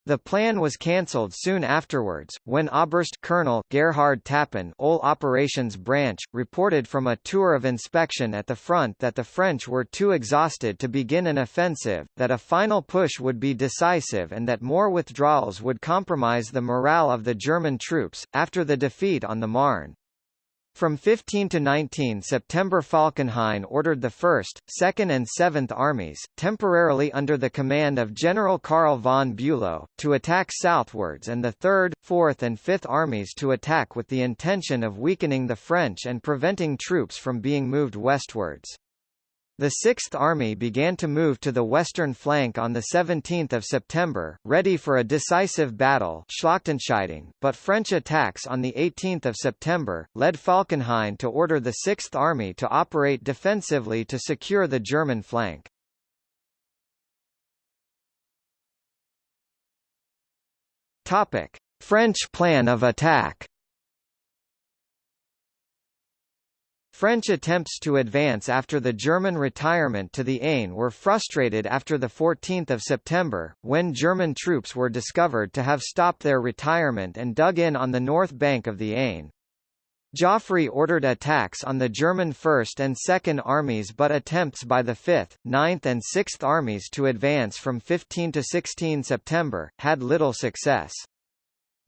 The plan was cancelled soon afterwards, when Oberst Colonel Gerhard Tappen OHL Operations Branch, reported from a tour of inspection at the front that the French were too exhausted to begin an offensive, that a final push would be decisive and that more withdrawals would compromise the morale of the German troops. After the defeat on the Marne, from 15 to 19 September Falkenhayn ordered the 1st, 2nd and 7th Armies, temporarily under the command of General Karl von Bülow, to attack southwards and the 3rd, 4th and 5th Armies to attack with the intention of weakening the French and preventing troops from being moved westwards. The Sixth Army began to move to the western flank on 17 September, ready for a decisive battle but French attacks on 18 September, led Falkenhayn to order the Sixth Army to operate defensively to secure the German flank. French plan of attack French attempts to advance after the German retirement to the Aisne were frustrated after 14 September, when German troops were discovered to have stopped their retirement and dug in on the north bank of the Aisne. Joffre ordered attacks on the German 1st and 2nd Armies but attempts by the 5th, 9th and 6th Armies to advance from 15 to 16 September, had little success.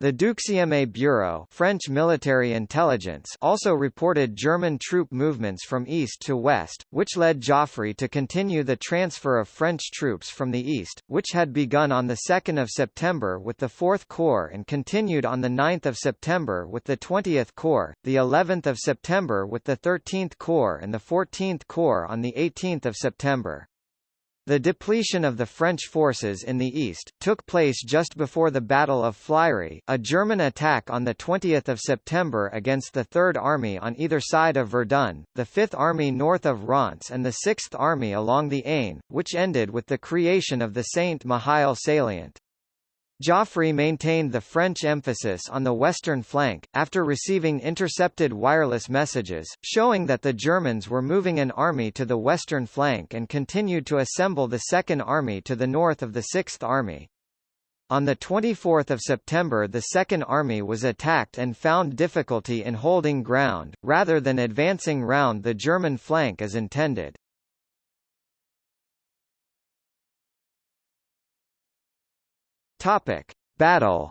The Deuxième Bureau French military intelligence also reported German troop movements from east to west, which led Joffre to continue the transfer of French troops from the east, which had begun on 2 September with the 4th Corps and continued on 9 September with the 20th Corps, the 11th of September with the 13th Corps and the 14th Corps on 18 September. The depletion of the French forces in the east, took place just before the Battle of Flirey, a German attack on 20 September against the Third Army on either side of Verdun, the Fifth Army north of Reims and the Sixth Army along the Aisne, which ended with the creation of the Saint-Mihiel salient. Joffre maintained the French emphasis on the western flank, after receiving intercepted wireless messages, showing that the Germans were moving an army to the western flank and continued to assemble the Second Army to the north of the Sixth Army. On 24 September the Second Army was attacked and found difficulty in holding ground, rather than advancing round the German flank as intended. Topic: Battle.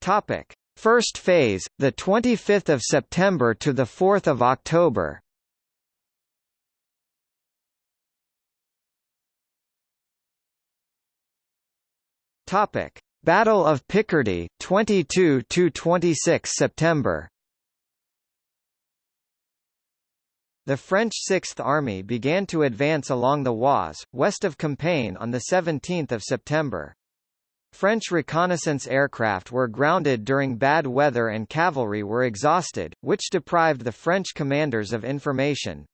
Topic: First phase, the 25th of September to the 4th of October. Topic: Battle of Picardy, 22 to 26 September. The French Sixth Army began to advance along the Oise, west of Compiègne on 17 September. French reconnaissance aircraft were grounded during bad weather and cavalry were exhausted, which deprived the French commanders of information.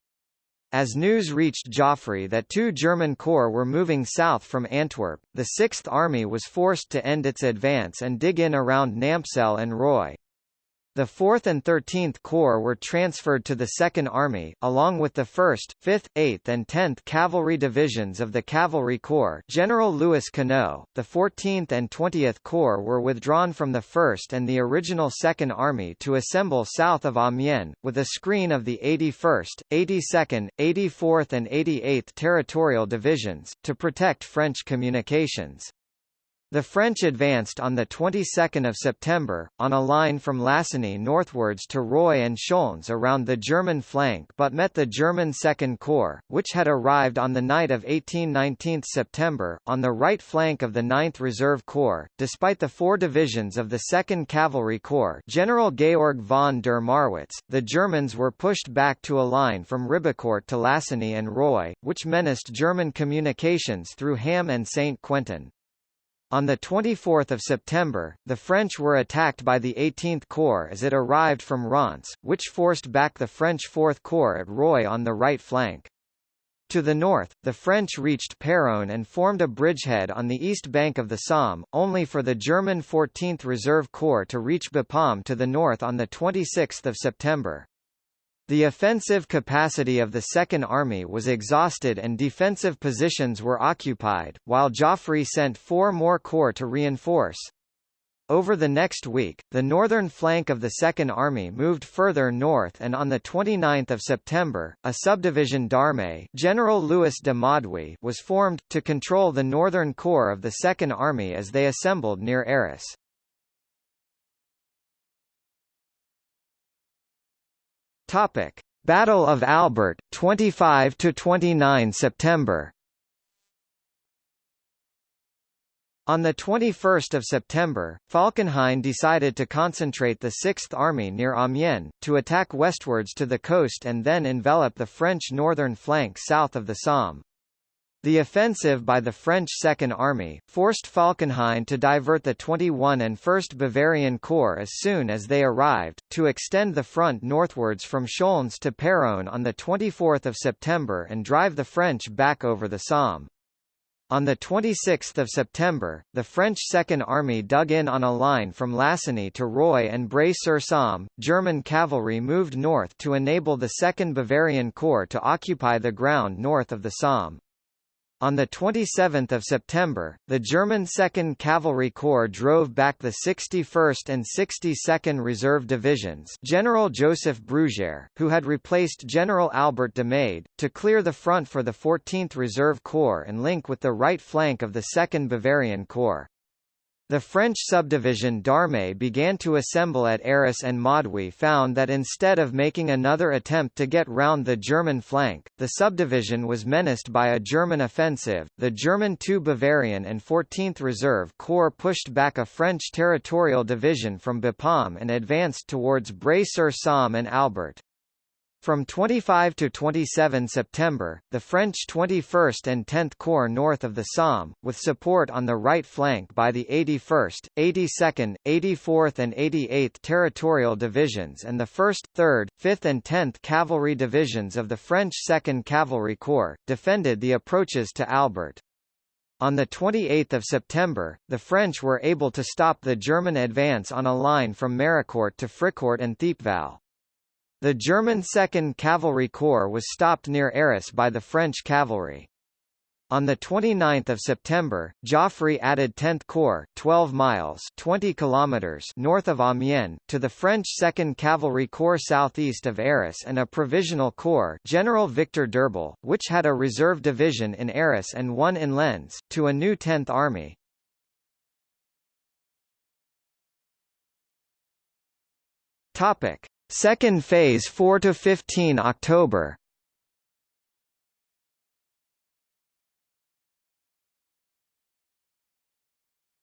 As news reached Joffre that two German corps were moving south from Antwerp, the Sixth Army was forced to end its advance and dig in around Nampcel and Roye. The 4th and 13th Corps were transferred to the Second Army, along with the 1st, 5th, 8th and 10th Cavalry Divisions of the Cavalry Corps General Louis Conneau. The 14th and 20th Corps were withdrawn from the 1st and the original Second Army to assemble south of Amiens, with a screen of the 81st, 82nd, 84th and 88th Territorial Divisions, to protect French communications. The French advanced on the 22nd of September, on a line from Lassigny northwards to Roye and Chaulnes around the German flank but met the German Second Corps, which had arrived on the night of 18-19 September, on the right flank of the 9th Reserve Corps. Despite the four divisions of the 2nd Cavalry Corps General Georg von der Marwitz, the Germans were pushed back to a line from Ribecourt to Lassigny and Roye, which menaced German communications through Ham and Saint-Quentin. On 24 September, the French were attacked by the 18th Corps as it arrived from Reims, which forced back the French 4th Corps at Roye on the right flank. To the north, the French reached Péronne and formed a bridgehead on the east bank of the Somme, only for the German 14th Reserve Corps to reach Bapaume to the north on 26 September. The offensive capacity of the Second Army was exhausted and defensive positions were occupied, while Joffre sent four more corps to reinforce. Over the next week, the northern flank of the Second Army moved further north and on 29 September, a subdivision d'armée General Louis de Maud'huy was formed, to control the northern corps of the Second Army as they assembled near Arras. Topic: Battle of Albert, 25 to 29 September. On 21 September, Falkenhayn decided to concentrate the Sixth Army near Amiens, to attack westwards to the coast and then envelop the French northern flank south of the Somme. The offensive by the French Second Army, forced Falkenhayn to divert the 21 and 1st Bavarian Corps as soon as they arrived, to extend the front northwards from Chaulnes to Péronne on 24 September and drive the French back over the Somme. On 26 September, the French Second Army dug in on a line from Lassigny to Roye and Bray-sur-Somme. German cavalry moved north to enable the 2nd Bavarian Corps to occupy the ground north of the Somme. On 27 September, the German 2nd Cavalry Corps drove back the 61st and 62nd Reserve Divisions General Joseph Brugère, who had replaced General Albert d'Amade, to clear the front for the 14th Reserve Corps and link with the right flank of the 2nd Bavarian Corps. The French subdivision d'Armée began to assemble at Arras and Maud'huy found that instead of making another attempt to get round the German flank, the subdivision was menaced by a German offensive. The German 2 Bavarian and 14th Reserve Corps pushed back a French territorial division from Bapaume and advanced towards Bray-sur-Somme and Albert. From 25 to 27 September, the French 21st and 10th Corps north of the Somme, with support on the right flank by the 81st, 82nd, 84th and 88th Territorial Divisions and the 1st, 3rd, 5th and 10th Cavalry Divisions of the French 2nd Cavalry Corps, defended the approaches to Albert. On 28 September, the French were able to stop the German advance on a line from Maricourt to Fricourt and Thiepval. The German 2nd Cavalry Corps was stopped near Arras by the French cavalry. On 29 September, Joffre added 10th Corps 12 miles 20 kilometers north of Amiens, to the French 2nd Cavalry Corps southeast of Arras and a provisional corps General Victor d'Urbal, which had a reserve division in Arras and one in Lens, to a new 10th Army. Topic. Second phase 4 to 15 October.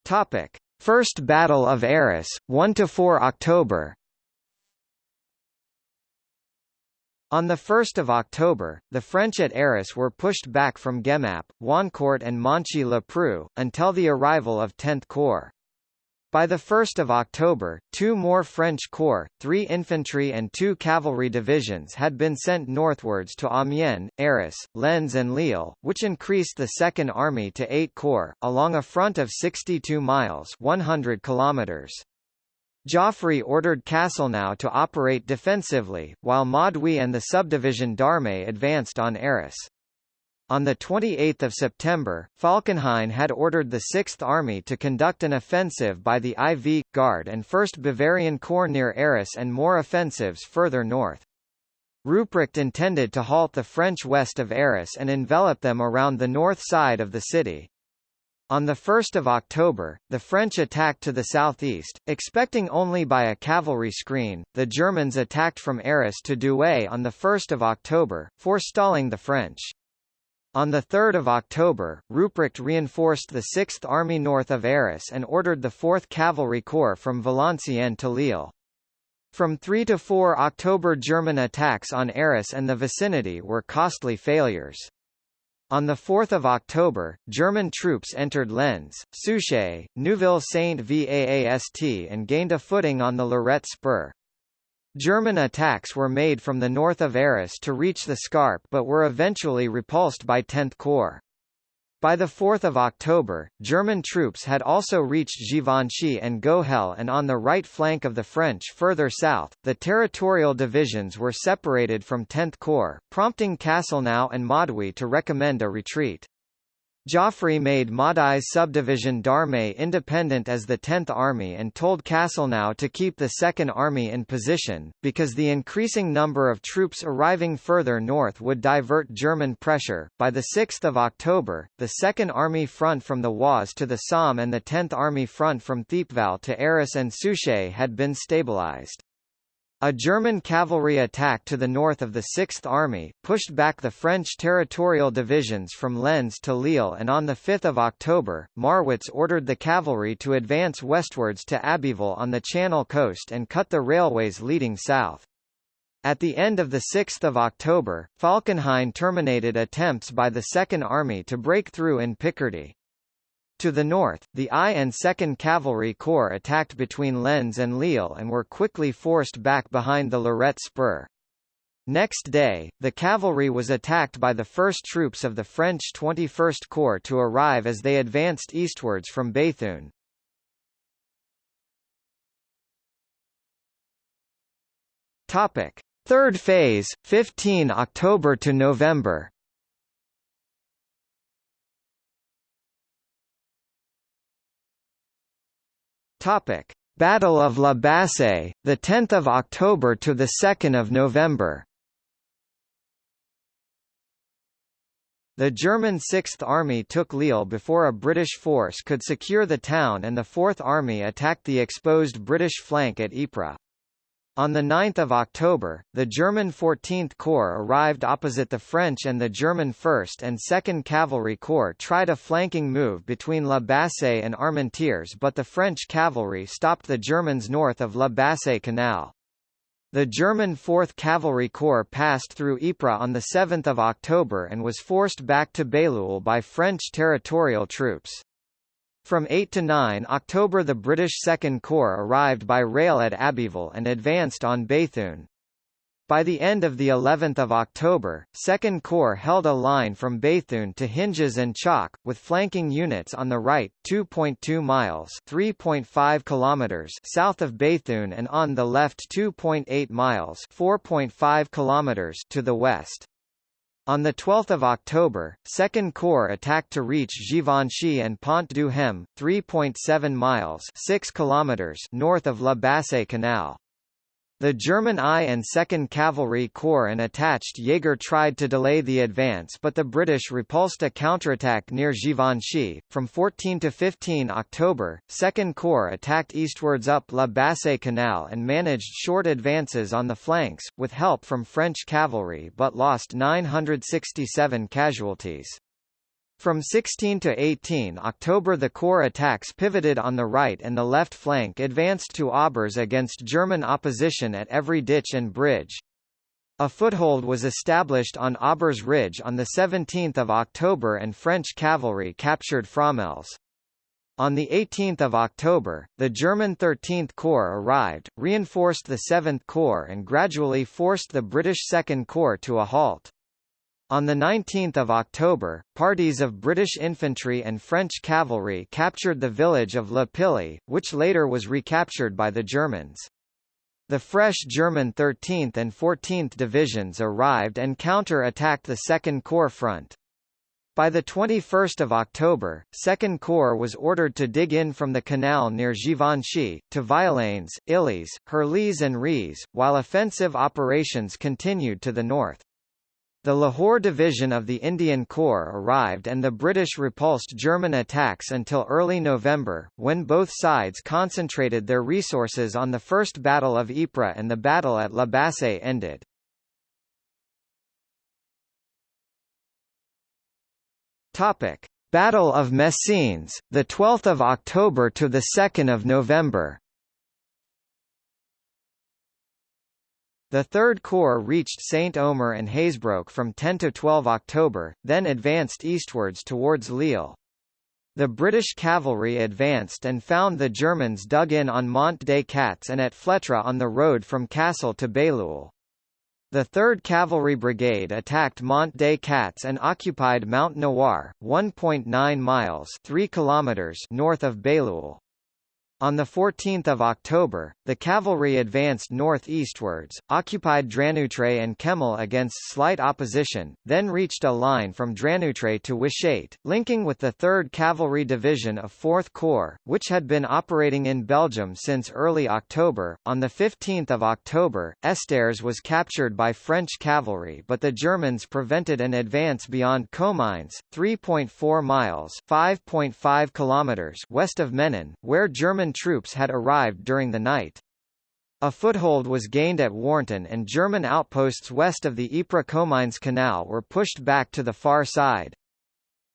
Topic: First Battle of Arras, 1 to 4 October. On 1 October, the French at Arras were pushed back from Guémappe, Wancourt and Monchy-le-Preux, until the arrival of 10th Corps. By 1 October, two more French corps, three infantry and two cavalry divisions had been sent northwards to Amiens, Arras, Lens and Lille, which increased the Second Army to eight corps, along a front of 62 miles 100 kilometers. Joffre ordered Castelnau to operate defensively, while Maud'huy and the subdivision d'Armée advanced on Arras. On 28 September, Falkenhayn had ordered the Sixth Army to conduct an offensive by the IV, Guard and 1st Bavarian Corps near Arras and more offensives further north. Ruprecht intended to halt the French west of Arras and envelop them around the north side of the city. On 1 October, the French attacked to the southeast, expecting only by a cavalry screen. The Germans attacked from Arras to Douai on 1 October, forestalling the French. On 3 October, Ruprecht reinforced the 6th Army north of Arras and ordered the 4th Cavalry Corps from Valenciennes to Lille. From 3 to 4 October German attacks on Arras and the vicinity were costly failures. On 4 October, German troops entered Lens, Souchez, Neuville-Saint-Vaast and gained a footing on the Lorette Spur. German attacks were made from the north of Arras to reach the Scarpe but were eventually repulsed by 10th Corps. By 4 October, German troops had also reached Givenchy and Gohel and on the right flank of the French further south, the territorial divisions were separated from 10th Corps, prompting Castelnau and Maud'huy to recommend a retreat. Joffre made Maud'huy's subdivision d'Armée independent as the 10th Army and told Castelnau to keep the 2nd Army in position, because the increasing number of troops arriving further north would divert German pressure. By 6 October, the 2nd Army front from the Oise to the Somme and the 10th Army front from Thiepval to Arras and Souchez had been stabilized. A German cavalry attack to the north of the Sixth Army, pushed back the French territorial divisions from Lens to Lille and on 5 October, Marwitz ordered the cavalry to advance westwards to Abbeville on the Channel coast and cut the railways leading south. At the end of 6 October, Falkenhayn terminated attempts by the Second Army to break through in Picardy. To the north, the I and 2nd Cavalry Corps attacked between Lens and Lille and were quickly forced back behind the Lorette Spur. Next day, the cavalry was attacked by the first troops of the French 21st Corps to arrive as they advanced eastwards from Béthune. Topic: Third phase, 15 October to November. Topic: Battle of La Bassée, the 10th of October to the 2nd of November. The German Sixth Army took Lille before a British force could secure the town and the Fourth Army attacked the exposed British flank at Ypres. On 9 October, the German 14th Corps arrived opposite the French and the German 1st and 2nd Cavalry Corps tried a flanking move between La Bassée and Armentières but the French cavalry stopped the Germans north of La Bassée Canal. The German 4th Cavalry Corps passed through Ypres on 7 October and was forced back to Bailleul by French territorial troops. From 8 to 9 October the British Second Corps arrived by rail at Abbeville and advanced on Béthune. By the end of the 11th of October, Second Corps held a line from Béthune to Hinges and Chocques, with flanking units on the right 2.2 miles (3.5 kilometers) south of Béthune and on the left 2.8 miles (4.5 kilometers) to the west. On 12 October, Second Corps attacked to reach Givenchy and Pont du Hem, 3.7 miles 6 kilometers north of La Bassée Canal. The German I and 2nd Cavalry Corps and attached Jaeger tried to delay the advance but the British repulsed a counterattack near Givenchy. From 14 to 15 October, 2nd Corps attacked eastwards up La Bassée Canal and managed short advances on the flanks, with help from French cavalry but lost 967 casualties. From 16 to 18 October the Corps attacks pivoted on the right and the left flank advanced to Aubers against German opposition at every ditch and bridge. A foothold was established on Aubers Ridge on 17 October and French cavalry captured Fromelles. On 18 October, the German 13th Corps arrived, reinforced the 7th Corps and gradually forced the British 2nd Corps to a halt. On 19 October, parties of British infantry and French cavalry captured the village of La Pille, which later was recaptured by the Germans. The fresh German 13th and 14th Divisions arrived and counter-attacked the 2nd Corps front. By 21 October, 2nd Corps was ordered to dig in from the canal near Givenchy, to Violaines, Illies, Herlies and Riez, while offensive operations continued to the north. The Lahore Division of the Indian Corps arrived and the British repulsed German attacks until early November, when both sides concentrated their resources on the First Battle of Ypres and the battle at La Bassée ended. Topic: Battle of Messines, the 12th of October to the 2nd of November. The Third Corps reached Saint-Omer and Hazebrouck from 10 to 12 October, then advanced eastwards towards Lille. The British cavalry advanced and found the Germans dug in on Mont des Cats and at Fletre on the road from Cassel to Bailleul. The 3rd Cavalry Brigade attacked Mont des Cats and occupied Mont Noir, 1.9 miles 3 kilometers north of Bailleul. On 14 October, the cavalry advanced north-eastwards, occupied Dranoutre and Kemmel against slight opposition, then reached a line from Dranoutre to Wytschaete, linking with the 3rd Cavalry Division of 4th Corps, which had been operating in Belgium since early October. On 15 October, Estaires was captured by French cavalry but the Germans prevented an advance beyond Comines, 3.4 miles 5.5 kilometers west of Menin, where German German troops had arrived during the night. A foothold was gained at Warneton and German outposts west of the Ypres-Comines Canal were pushed back to the far side.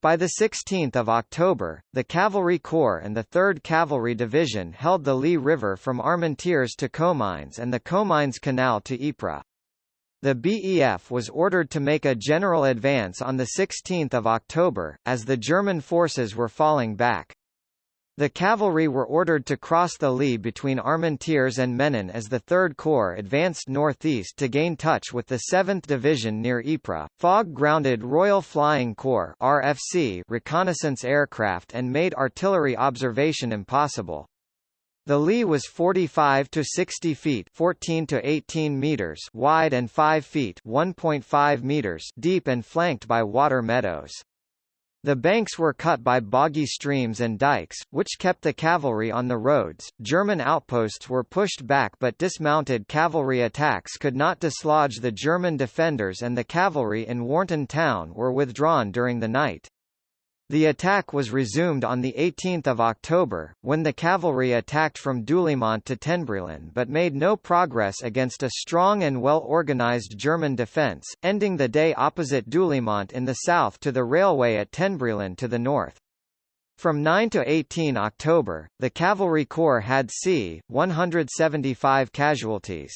By 16 October, the Cavalry Corps and the 3rd Cavalry Division held the Lys River from Armentières to Comines and the Comines Canal to Ypres. The BEF was ordered to make a general advance on 16 October, as the German forces were falling back. The cavalry were ordered to cross the Lys between Armentières and Menin as the 3rd Corps advanced northeast to gain touch with the 7th Division near Ypres. Fogg grounded Royal Flying Corps RFC reconnaissance aircraft and made artillery observation impossible. The Lys was 45 to 60 feet 14 to 18 meters wide and 5 feet 1.5 meters deep and flanked by water meadows. The banks were cut by boggy streams and dikes, which kept the cavalry on the roads. German outposts were pushed back but dismounted cavalry attacks could not dislodge the German defenders and the cavalry in Warneton town were withdrawn during the night. The attack was resumed on 18 October, when the cavalry attacked from Deûlémont to Tenbrielen but made no progress against a strong and well-organized German defence, ending the day opposite Deûlémont in the south to the railway at Tenbrielen to the north. From 9 to 18 October, the Cavalry Corps had c. 175 casualties.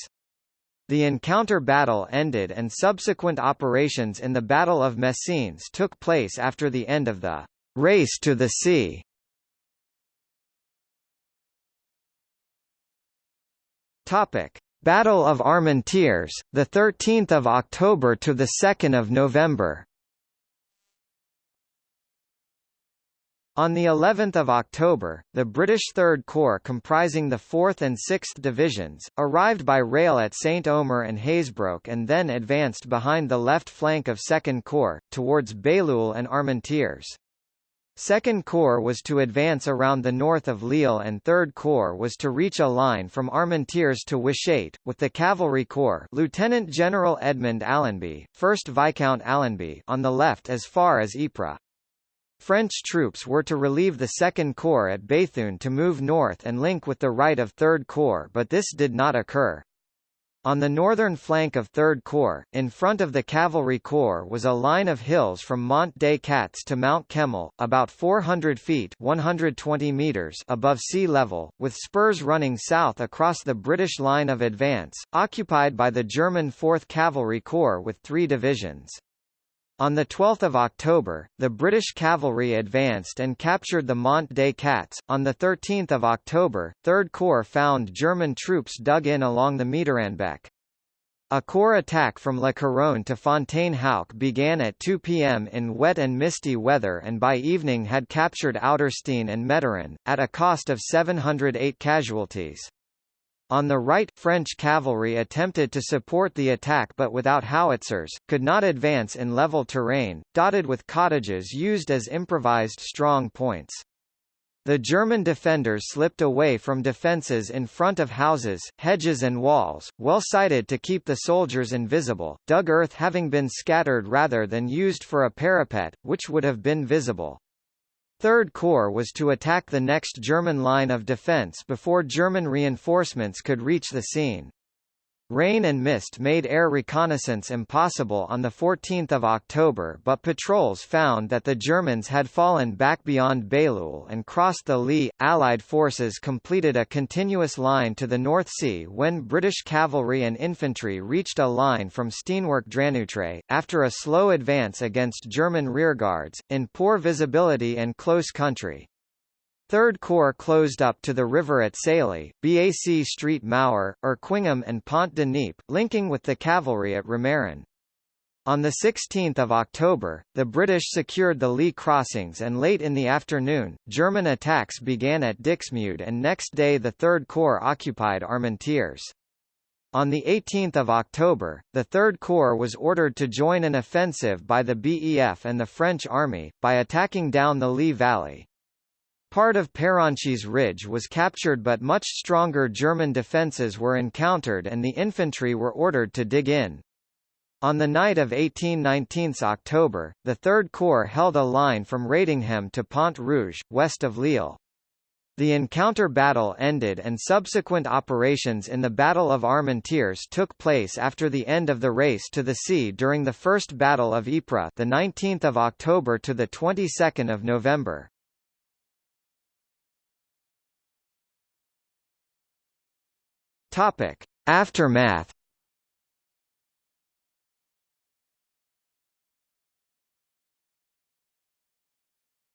The encounter battle ended and subsequent operations in the Battle of Messines took place after the end of the race to the sea. Battle of Armentières, the 13th of October to the 2nd of November. On the 11th of October, the British Third Corps comprising the 4th and 6th Divisions, arrived by rail at Saint-Omer and Hazebrouck and then advanced behind the left flank of Second Corps, towards Bailleul and Armentières. Second Corps was to advance around the north of Lille and Third Corps was to reach a line from Armentières to Wytschaete, with the Cavalry Corps Lieutenant General Edmund Allenby, 1st Viscount Allenby on the left as far as Ypres. French troops were to relieve the Second Corps at Béthune to move north and link with the right of Third Corps but this did not occur. On the northern flank of Third Corps, in front of the Cavalry Corps was a line of hills from Mont des Cats to Mount Kemmel, about 400 feet 120 meters above sea level, with spurs running south across the British line of advance, occupied by the German 4th Cavalry Corps with three divisions. On 12 October, the British cavalry advanced and captured the Mont des Cats. On 13 October, 3rd Corps found German troops dug in along the Mitterrandbeek. A corps attack from La Couronne to Fontaine-Houck began at 2 p.m. in wet and misty weather and by evening had captured Outtersteene and Meteren, at a cost of 708 casualties. On the right, French cavalry attempted to support the attack but without howitzers, could not advance in level terrain, dotted with cottages used as improvised strong points. The German defenders slipped away from defences in front of houses, hedges and walls, well sited to keep the soldiers invisible, dug earth having been scattered rather than used for a parapet, which would have been visible. Third Corps was to attack the next German line of defense before German reinforcements could reach the scene. Rain and mist made air reconnaissance impossible on 14 October but patrols found that the Germans had fallen back beyond Bailleul and crossed the Lys. Allied forces completed a continuous line to the North Sea when British cavalry and infantry reached a line from Steenwerck Dranoutre, after a slow advance against German rearguards, in poor visibility and close country. Third Corps closed up to the river at Sailly, BAC Street Maur, Erquinghem and Pont de Nieppe, linking with the cavalry at Romarin. On 16 October, the British secured the Lys crossings and late in the afternoon, German attacks began at Dixmude and next day the Third Corps occupied Armentières. On 18 October, the Third Corps was ordered to join an offensive by the BEF and the French Army, by attacking down the Lys Valley. Part of Pérenchies Ridge was captured but much stronger German defences were encountered and the infantry were ordered to dig in. On the night of 18-19 October, the Third Corps held a line from Radinghem to Pont Rouge, west of Lille. The encounter battle ended and subsequent operations in the Battle of Armentières took place after the end of the race to the sea during the First Battle of Ypres the 19th of October to the 22nd of November. Topic: Aftermath.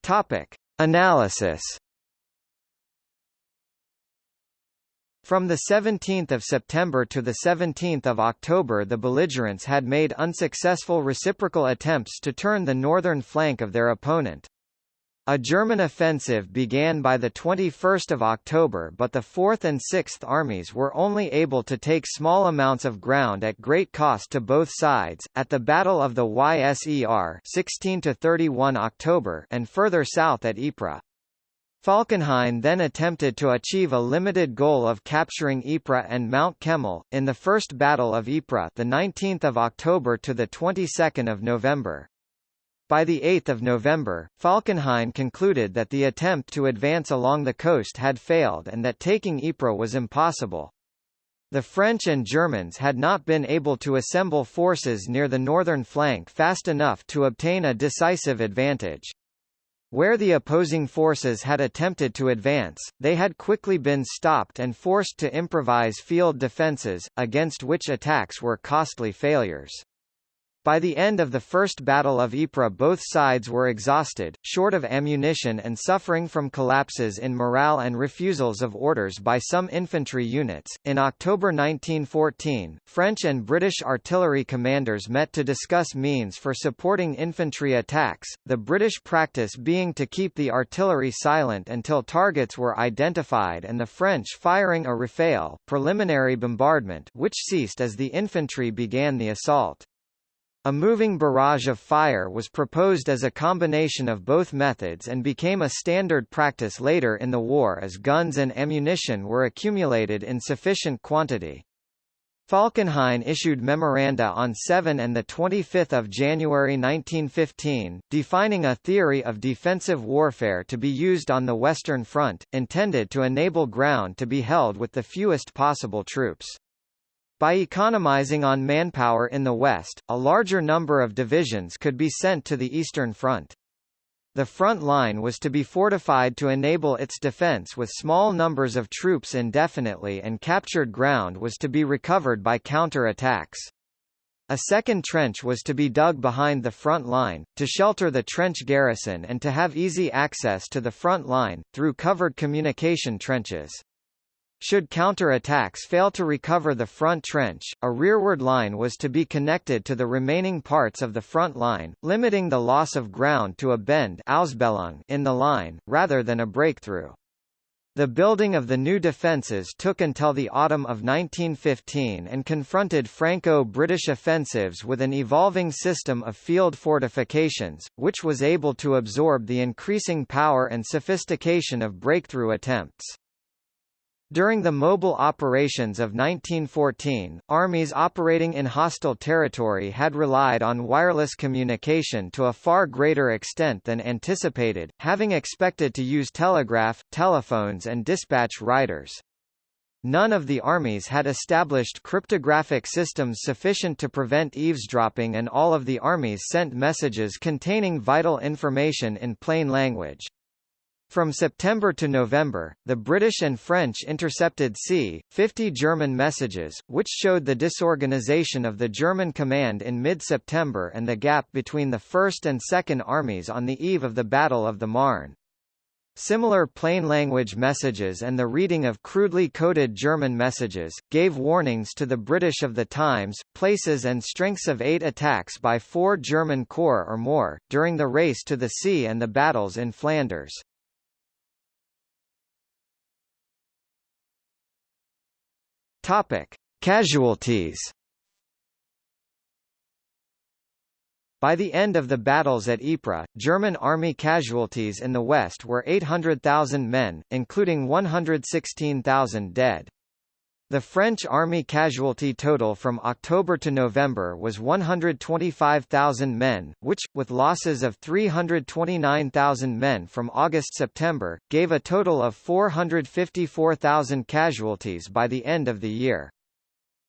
Topic: Analysis. From 17 September to 17 October the belligerents had made unsuccessful reciprocal attempts to turn the northern flank of their opponent. A German offensive began by 21 October but the 4th and 6th Armies were only able to take small amounts of ground at great cost to both sides, at the Battle of the Yser 16 October and further south at Ypres. Falkenhayn then attempted to achieve a limited goal of capturing Ypres and Mount Kemmel, in the First Battle of Ypres the 19th of October to the 22nd of November. By 8 November, Falkenhayn concluded that the attempt to advance along the coast had failed and that taking Ypres was impossible. The French and Germans had not been able to assemble forces near the northern flank fast enough to obtain a decisive advantage. Where the opposing forces had attempted to advance, they had quickly been stopped and forced to improvise field defences, against which attacks were costly failures. By the end of the First Battle of Ypres both sides were exhausted, short of ammunition and suffering from collapses in morale and refusals of orders by some infantry units. In October 1914, French and British artillery commanders met to discuss means for supporting infantry attacks, the British practice being to keep the artillery silent until targets were identified and the French firing a rafale preliminary bombardment which ceased as the infantry began the assault. A moving barrage of fire was proposed as a combination of both methods and became a standard practice later in the war as guns and ammunition were accumulated in sufficient quantity. Falkenhayn issued memoranda on 7 and 25 January 1915, defining a theory of defensive warfare to be used on the Western Front, intended to enable ground to be held with the fewest possible troops. By economizing on manpower in the West, a larger number of divisions could be sent to the Eastern Front. The front line was to be fortified to enable its defense with small numbers of troops indefinitely and captured ground was to be recovered by counter-attacks. A second trench was to be dug behind the front line, to shelter the trench garrison and to have easy access to the front line, through covered communication trenches. Should counter-attacks fail to recover the front trench, a rearward line was to be connected to the remaining parts of the front line, limiting the loss of ground to a bend in the line, rather than a breakthrough. The building of the new defences took until the autumn of 1915 and confronted Franco-British offensives with an evolving system of field fortifications, which was able to absorb the increasing power and sophistication of breakthrough attempts. During the mobile operations of 1914, armies operating in hostile territory had relied on wireless communication to a far greater extent than anticipated, having expected to use telegraph, telephones and dispatch riders. None of the armies had established cryptographic systems sufficient to prevent eavesdropping and all of the armies sent messages containing vital information in plain language. From September to November, the British and French intercepted c-50 German messages, which showed the disorganization of the German command in mid-September and the gap between the First and Second Armies on the eve of the Battle of the Marne. Similar plain language messages and the reading of crudely coded German messages, gave warnings to the British of the times, places and strengths of eight attacks by four German corps or more, during the race to the sea and the battles in Flanders. Topic: Casualties. By the end of the battles at Ypres, German army casualties in the west were 800,000 men, including 116,000 dead. The French army casualty total from October to November was 125,000 men, which, with losses of 329,000 men from August-September, gave a total of 454,000 casualties by the end of the year.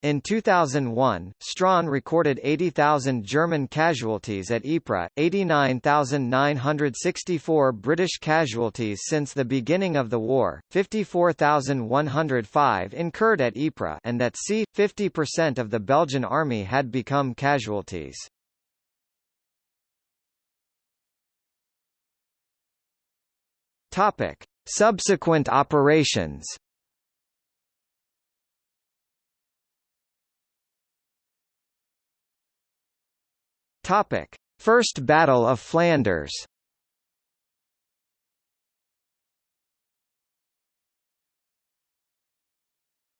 In 2001, Strachan recorded 80,000 German casualties at Ypres, 89,964 British casualties since the beginning of the war, 54,105 incurred at Ypres and at sea, 50% of the Belgian army had become casualties. Subsequent operations Topic: First Battle of Flanders.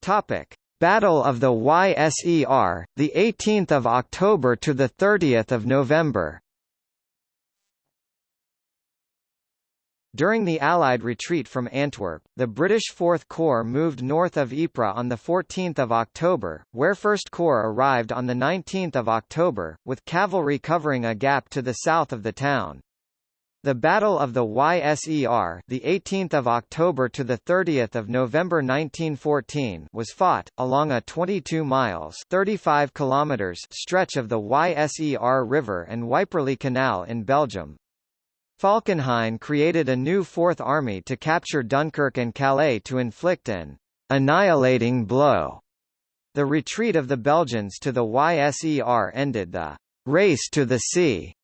Topic: Battle of the YSER, the 18th of October to the 30th of November. During the Allied retreat from Antwerp, the British Fourth Corps moved north of Ypres on 14 October, where First Corps arrived on 19 October, with cavalry covering a gap to the south of the town. The Battle of the YSER, the 18th of October to the 30th of November 1914, was fought along a 22 miles (35 kilometers) stretch of the YSER River and Yperlee Canal in Belgium. Falkenhayn created a new Fourth Army to capture Dunkirk and Calais to inflict an annihilating blow. The retreat of the Belgians to the YSER ended the race to the sea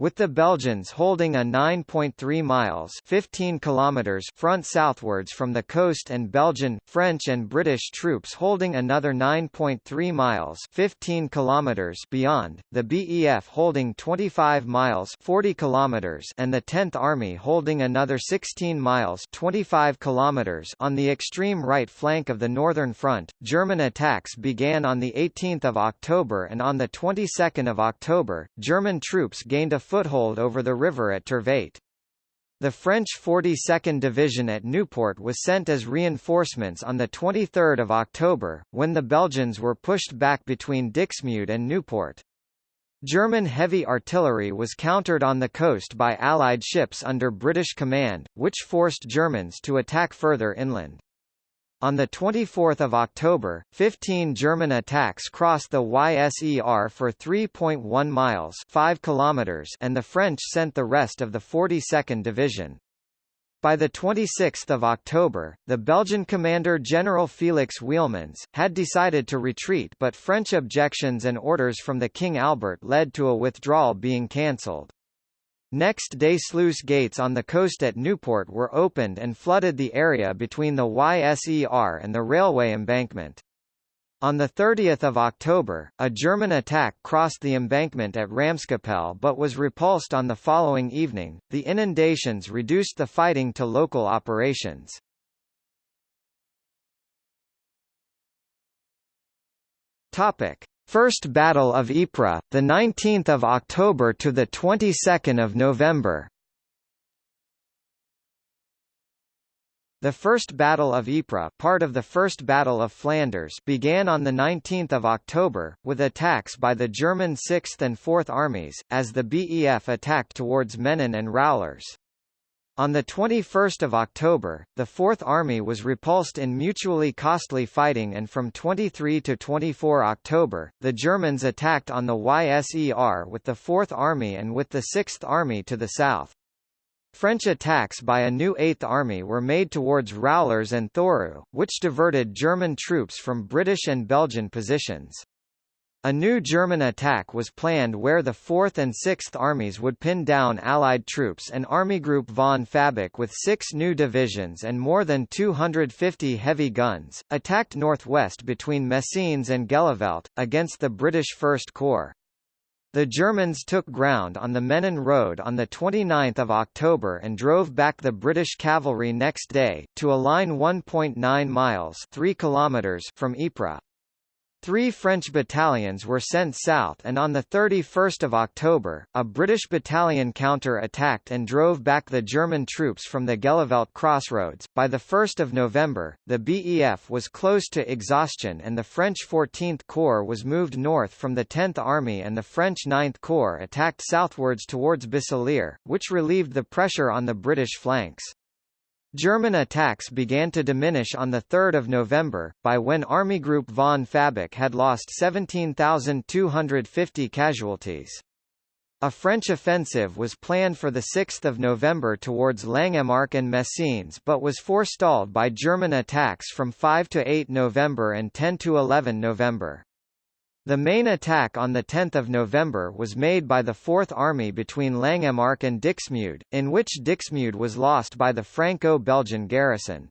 with the Belgians holding a 9.3 miles 15 kilometers front southwards from the coast and Belgian, French and British troops holding another 9.3 miles 15 kilometers beyond, the BEF holding 25 miles 40 kilometers and the 10th Army holding another 16 miles 25 kilometers on the extreme right flank of the Northern Front. German attacks began on the 18th of October and on the 22nd of October, German troops gained a foothold over the river at Tervaete. The French 42nd Division at Nieuport was sent as reinforcements on 23 October, when the Belgians were pushed back between Dixmude and Nieuport. German heavy artillery was countered on the coast by Allied ships under British command, which forced Germans to attack further inland. On 24 October, 15 German attacks crossed the YSER for 3.1 miles 5 kilometers and the French sent the rest of the 42nd Division. By 26 October, the Belgian commander General Felix Wielemans, had decided to retreat but French objections and orders from the King Albert led to a withdrawal being cancelled. Next day sluice gates on the coast at Nieuport were opened and flooded the area between the YSER and the railway embankment. On 30 October, a German attack crossed the embankment at Ramskapelle but was repulsed on the following evening. The inundations reduced the fighting to local operations. Topic: First Battle of Ypres, the 19th of October to the 22nd of November. The First Battle of Ypres, part of the First Battle of Flanders, began on the 19th of October with attacks by the German 6th and 4th armies as the BEF attacked towards Menin and Roulers. On 21 October, the Fourth Army was repulsed in mutually costly fighting and from 23 to 24 October, the Germans attacked on the YSER with the Fourth Army and with the Sixth Army to the south. French attacks by a new Eighth Army were made towards Roulers and Thourout, which diverted German troops from British and Belgian positions. A new German attack was planned where the 4th and 6th Armies would pin down Allied troops and Army Group von Fabeck with six new divisions and more than 250 heavy guns, attacked northwest between Messines and Gheluvelt, against the British First Corps. The Germans took ground on the Menin Road on 29 October and drove back the British cavalry next day, to a line 1.9 miles 3 kilometers from Ypres. Three French battalions were sent south and on 31 October, a British battalion counter-attacked and drove back the German troops from the Gheluvelt crossroads. By 1 November, the BEF was close to exhaustion and the French 14th Corps was moved north from the 10th Army and the French 9th Corps attacked southwards towards Becelaere, which relieved the pressure on the British flanks. German attacks began to diminish on 3 November, by when Army Group von Fabeck had lost 17,250 casualties. A French offensive was planned for 6 November towards Langemarck and Messines but was forestalled by German attacks from 5 to 8 November and 10 to 11 November. The main attack on 10 November was made by the Fourth Army between Langemarck and Dixmude, in which Dixmude was lost by the Franco-Belgian garrison.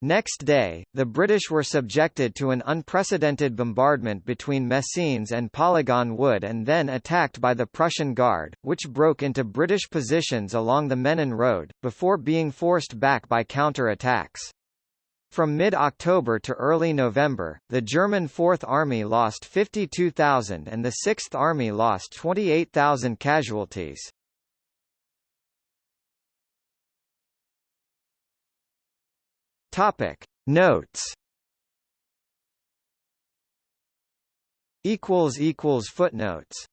Next day, the British were subjected to an unprecedented bombardment between Messines and Polygon Wood and then attacked by the Prussian Guard, which broke into British positions along the Menin Road, before being forced back by counter-attacks. From mid-October to early November, the German Fourth Army lost 52,000 and the Sixth Army lost 28,000 casualties. Topic Notes Equals equals footnotes